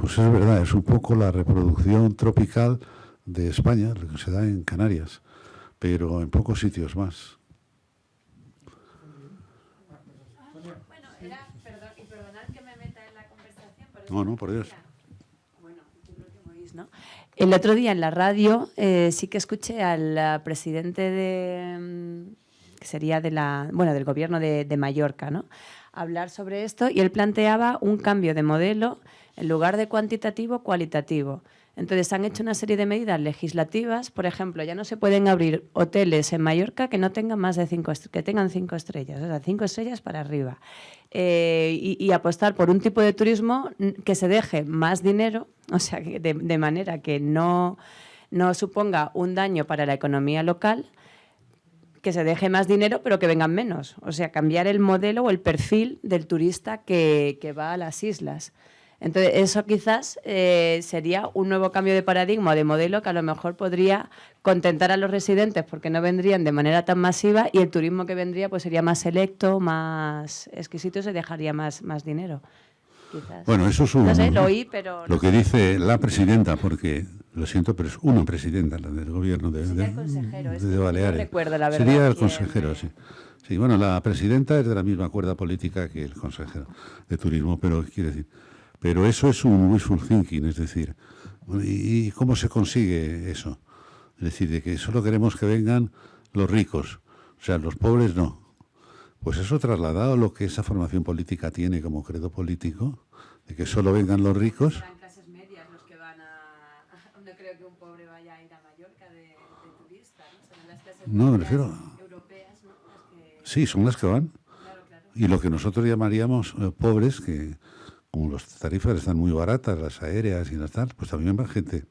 Pues es verdad, es un poco la reproducción tropical de España, lo que se da en Canarias pero en pocos sitios más. Bueno, era, perdón, y perdonad que me meta en la conversación. Pero no, no, por Dios. Bueno, yo creo que me oís, ¿no? El otro día en la radio eh, sí que escuché al presidente de, mm, que sería de la, bueno, del gobierno de, de Mallorca, ¿no? hablar sobre esto y él planteaba un cambio de modelo en lugar de cuantitativo, cualitativo. Entonces han hecho una serie de medidas legislativas, por ejemplo, ya no se pueden abrir hoteles en Mallorca que no tengan más de cinco que tengan cinco estrellas, o sea, cinco estrellas para arriba. Eh, y, apostar por un tipo de turismo que se deje más dinero, o sea, de, de manera que no, no suponga un daño para la economía local, que se deje más dinero, pero que vengan menos. O sea, cambiar el modelo o el perfil del turista que, que va a las islas. Entonces, eso quizás eh, sería un nuevo cambio de paradigma, de modelo, que a lo mejor podría contentar a los residentes porque no vendrían de manera tan masiva y el turismo que vendría pues sería más selecto, más exquisito y se dejaría más, más dinero. Bueno, eso es un... No sé, lo oí, pero... Lo que dice la presidenta, porque lo siento, pero es una presidenta la del gobierno de, Sería de, el consejero, es de que no Baleares. recuerdo, la verdad, Sería el consejero, sí. Sí, bueno, la presidenta es de la misma cuerda política que el consejero de turismo, pero quiere decir, pero eso es un wishful thinking, es decir, ¿y, cómo se consigue eso? Es decir, de que solo queremos que vengan los ricos, o sea, los pobres no. Pues eso trasladado a lo que esa formación política tiene como credo político, de que solo vengan los ricos. Serán clases medias los que van a... No creo que un pobre vaya a ir a Mallorca de, de turista, ¿no? Serán las clases No, me refiero- europeas, ¿no? Las que... Sí, son las que van. Claro, claro. Y lo que nosotros llamaríamos eh, pobres, que como las tarifas están muy baratas, las aéreas y las tal, pues también va gente,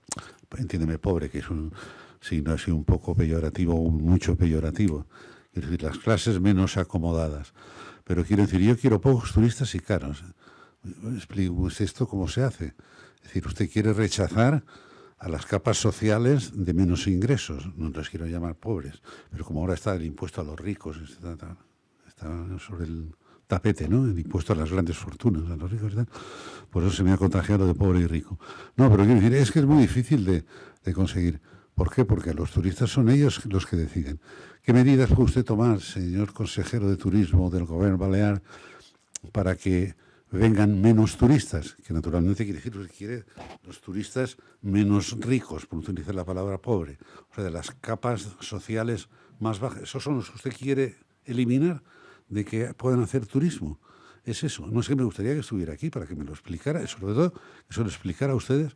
entiéndeme, pobre, que es un signo así un poco peyorativo, un mucho peyorativo. Es decir, las clases menos acomodadas. Pero quiero decir, yo quiero pocos turistas y caros. Explico esto cómo se hace. Es decir, usted quiere rechazar a las capas sociales de menos ingresos. No les quiero llamar pobres, pero como ahora está el impuesto a los ricos, está- está sobre el tapete, ¿no? El impuesto a las grandes fortunas, a los ricos y tal. Por eso se me ha contagiado de pobre y rico. No, pero quiero decir, es que es muy difícil de, conseguir. ¿Por qué? Porque los turistas son ellos los que deciden. ¿Qué medidas puede usted tomar, señor consejero de turismo del gobierno balear, para que vengan menos turistas? Que naturalmente quiere decir que quiere los turistas menos ricos, por utilizar la palabra pobre. O sea, de las capas sociales más bajas. ¿Esos son los que usted quiere eliminar de que puedan hacer turismo? Es eso. No es que me gustaría que estuviera aquí para que me lo explicara, sobre todo que se lo explicara a ustedes,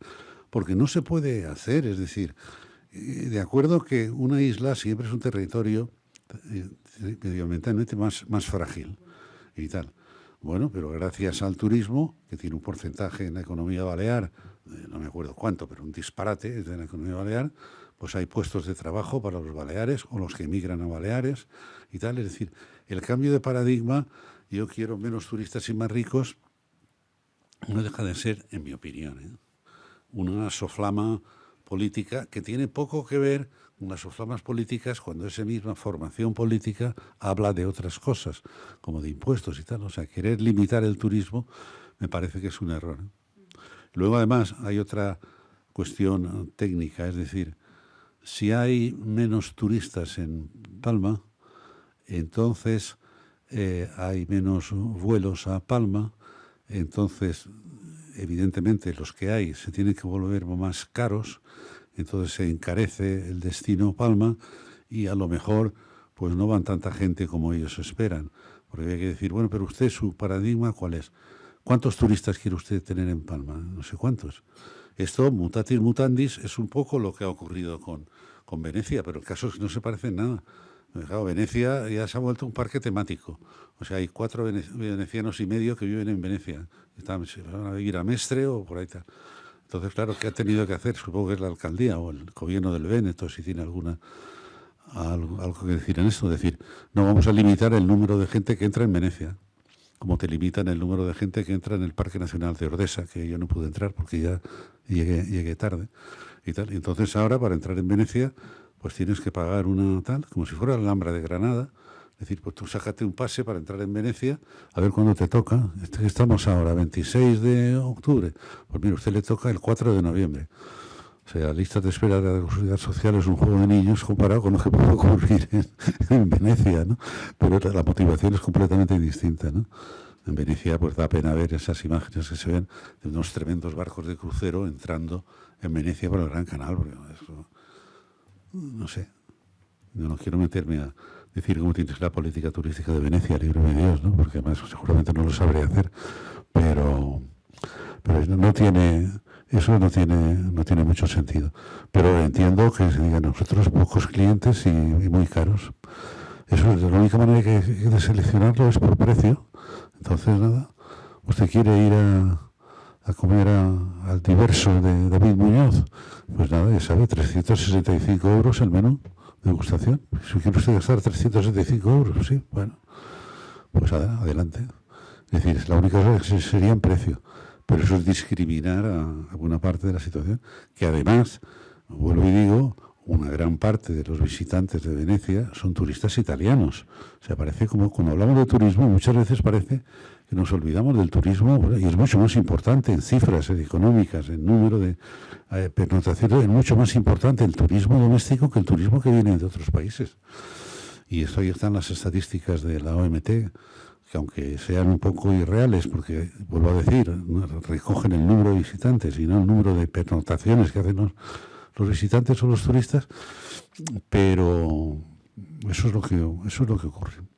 porque no se puede hacer. Es decir, eh, de acuerdo que una isla siempre es un territorio eh, medioambientalmente más, más frágil y tal. Bueno, pero gracias al turismo, que tiene un porcentaje en la economía balear, eh, no me acuerdo cuánto, pero un disparate de la economía balear, pues hay puestos de trabajo para los baleares o los que emigran a Baleares y tal. Es decir, el cambio de paradigma, yo quiero menos turistas y más ricos, no deja de ser, en mi opinión, ¿eh? una soflama política que tiene poco que ver con las soflamas políticas cuando esa misma formación política habla de otras cosas, como de impuestos y tal. O sea, querer limitar el turismo me parece que es un error. ¿eh? Luego, además, hay otra cuestión eh, técnica, es decir, si hay menos turistas en Palma, entonces eh, hay menos vuelos a Palma, entonces evidentemente los que hay se tienen que volver más caros, entonces se encarece el destino Palma y a lo mejor pues no van tanta gente como ellos esperan. Porque hay que decir, bueno, pero usted su paradigma cuál es? ¿Cuántos turistas quiere usted tener en Palma? No sé cuántos. Esto, mutatis mutandis, es un poco lo que ha ocurrido con, con Venecia, pero el caso es que no se parece en nada. Claro, Venecia ya se ha vuelto un parque temático. O sea, hay cuatro vene- venecianos y medio que viven en Venecia. Están, van a vivir a Mestre o por ahí tal. Entonces, claro, ¿qué ha tenido que hacer? Supongo que es la alcaldía o el gobierno del Véneto, si tiene alguna algo, que decir en esto. decir, no vamos a limitar el número de gente que entra en Venecia, como te limitan el número de gente que entra en el Parque Nacional de Ordesa, que yo no pude entrar porque ya llegué, llegué tarde. Y tal. Entonces ahora, para entrar en Venecia, pues tienes que pagar una tal, como si fuera la Alhambra de Granada. Es decir, pues tú sácate un pase para entrar en Venecia, a ver cuándo te toca. Este- Estamos ahora, 26 de octubre. Pues mira, usted le toca el 4 de noviembre. O sea, lista de espera de la seguridad social es un juego de niños comparado con lo que puede ocurrir en, en Venecia, ¿no? Pero la motivación es completamente distinta, ¿no? En Venecia, pues da pena ver esas imágenes que se ven de unos tremendos barcos de crucero entrando en Venecia por el Gran Canal, porque eso, no sé, yo no quiero meterme a decir cómo tiene que ser la política turística de Venecia, libre de Dios, ¿no? porque además seguramente no lo sabré hacer, pero, pero no- tiene, eso no tiene, no tiene mucho sentido. Pero entiendo que se digan nosotros pocos clientes y, y muy caros. Eso es la única manera que, de seleccionarlo es por precio. Entonces, nada, usted quiere ir a, a comer a- al diverso de David Muñoz, pues nada, ya sabe, 365 euros el menú de degustación. Si quiere usted gastar 365 euros, sí, bueno, pues adelante. Es decir, la única cosa que se- sería en precio. Pero eso es discriminar a, a buena parte de la situación, que además, vuelvo y digo, una gran parte de los visitantes de Venecia son turistas italianos. O sea, parece como cuando hablamos de turismo, muchas veces parece nos olvidamos del turismo, y es mucho más importante en cifras económicas, en número de eh, es mucho más importante el turismo doméstico que el turismo que viene de otros países. Y esto ahí están las estadísticas de la OMT, que aunque sean un poco irreales, porque, vuelvo a decir, recogen el número de visitantes y no el número de pernotaciones que hacen los, los visitantes o los turistas, pero eso es lo que, eso es lo que ocurre.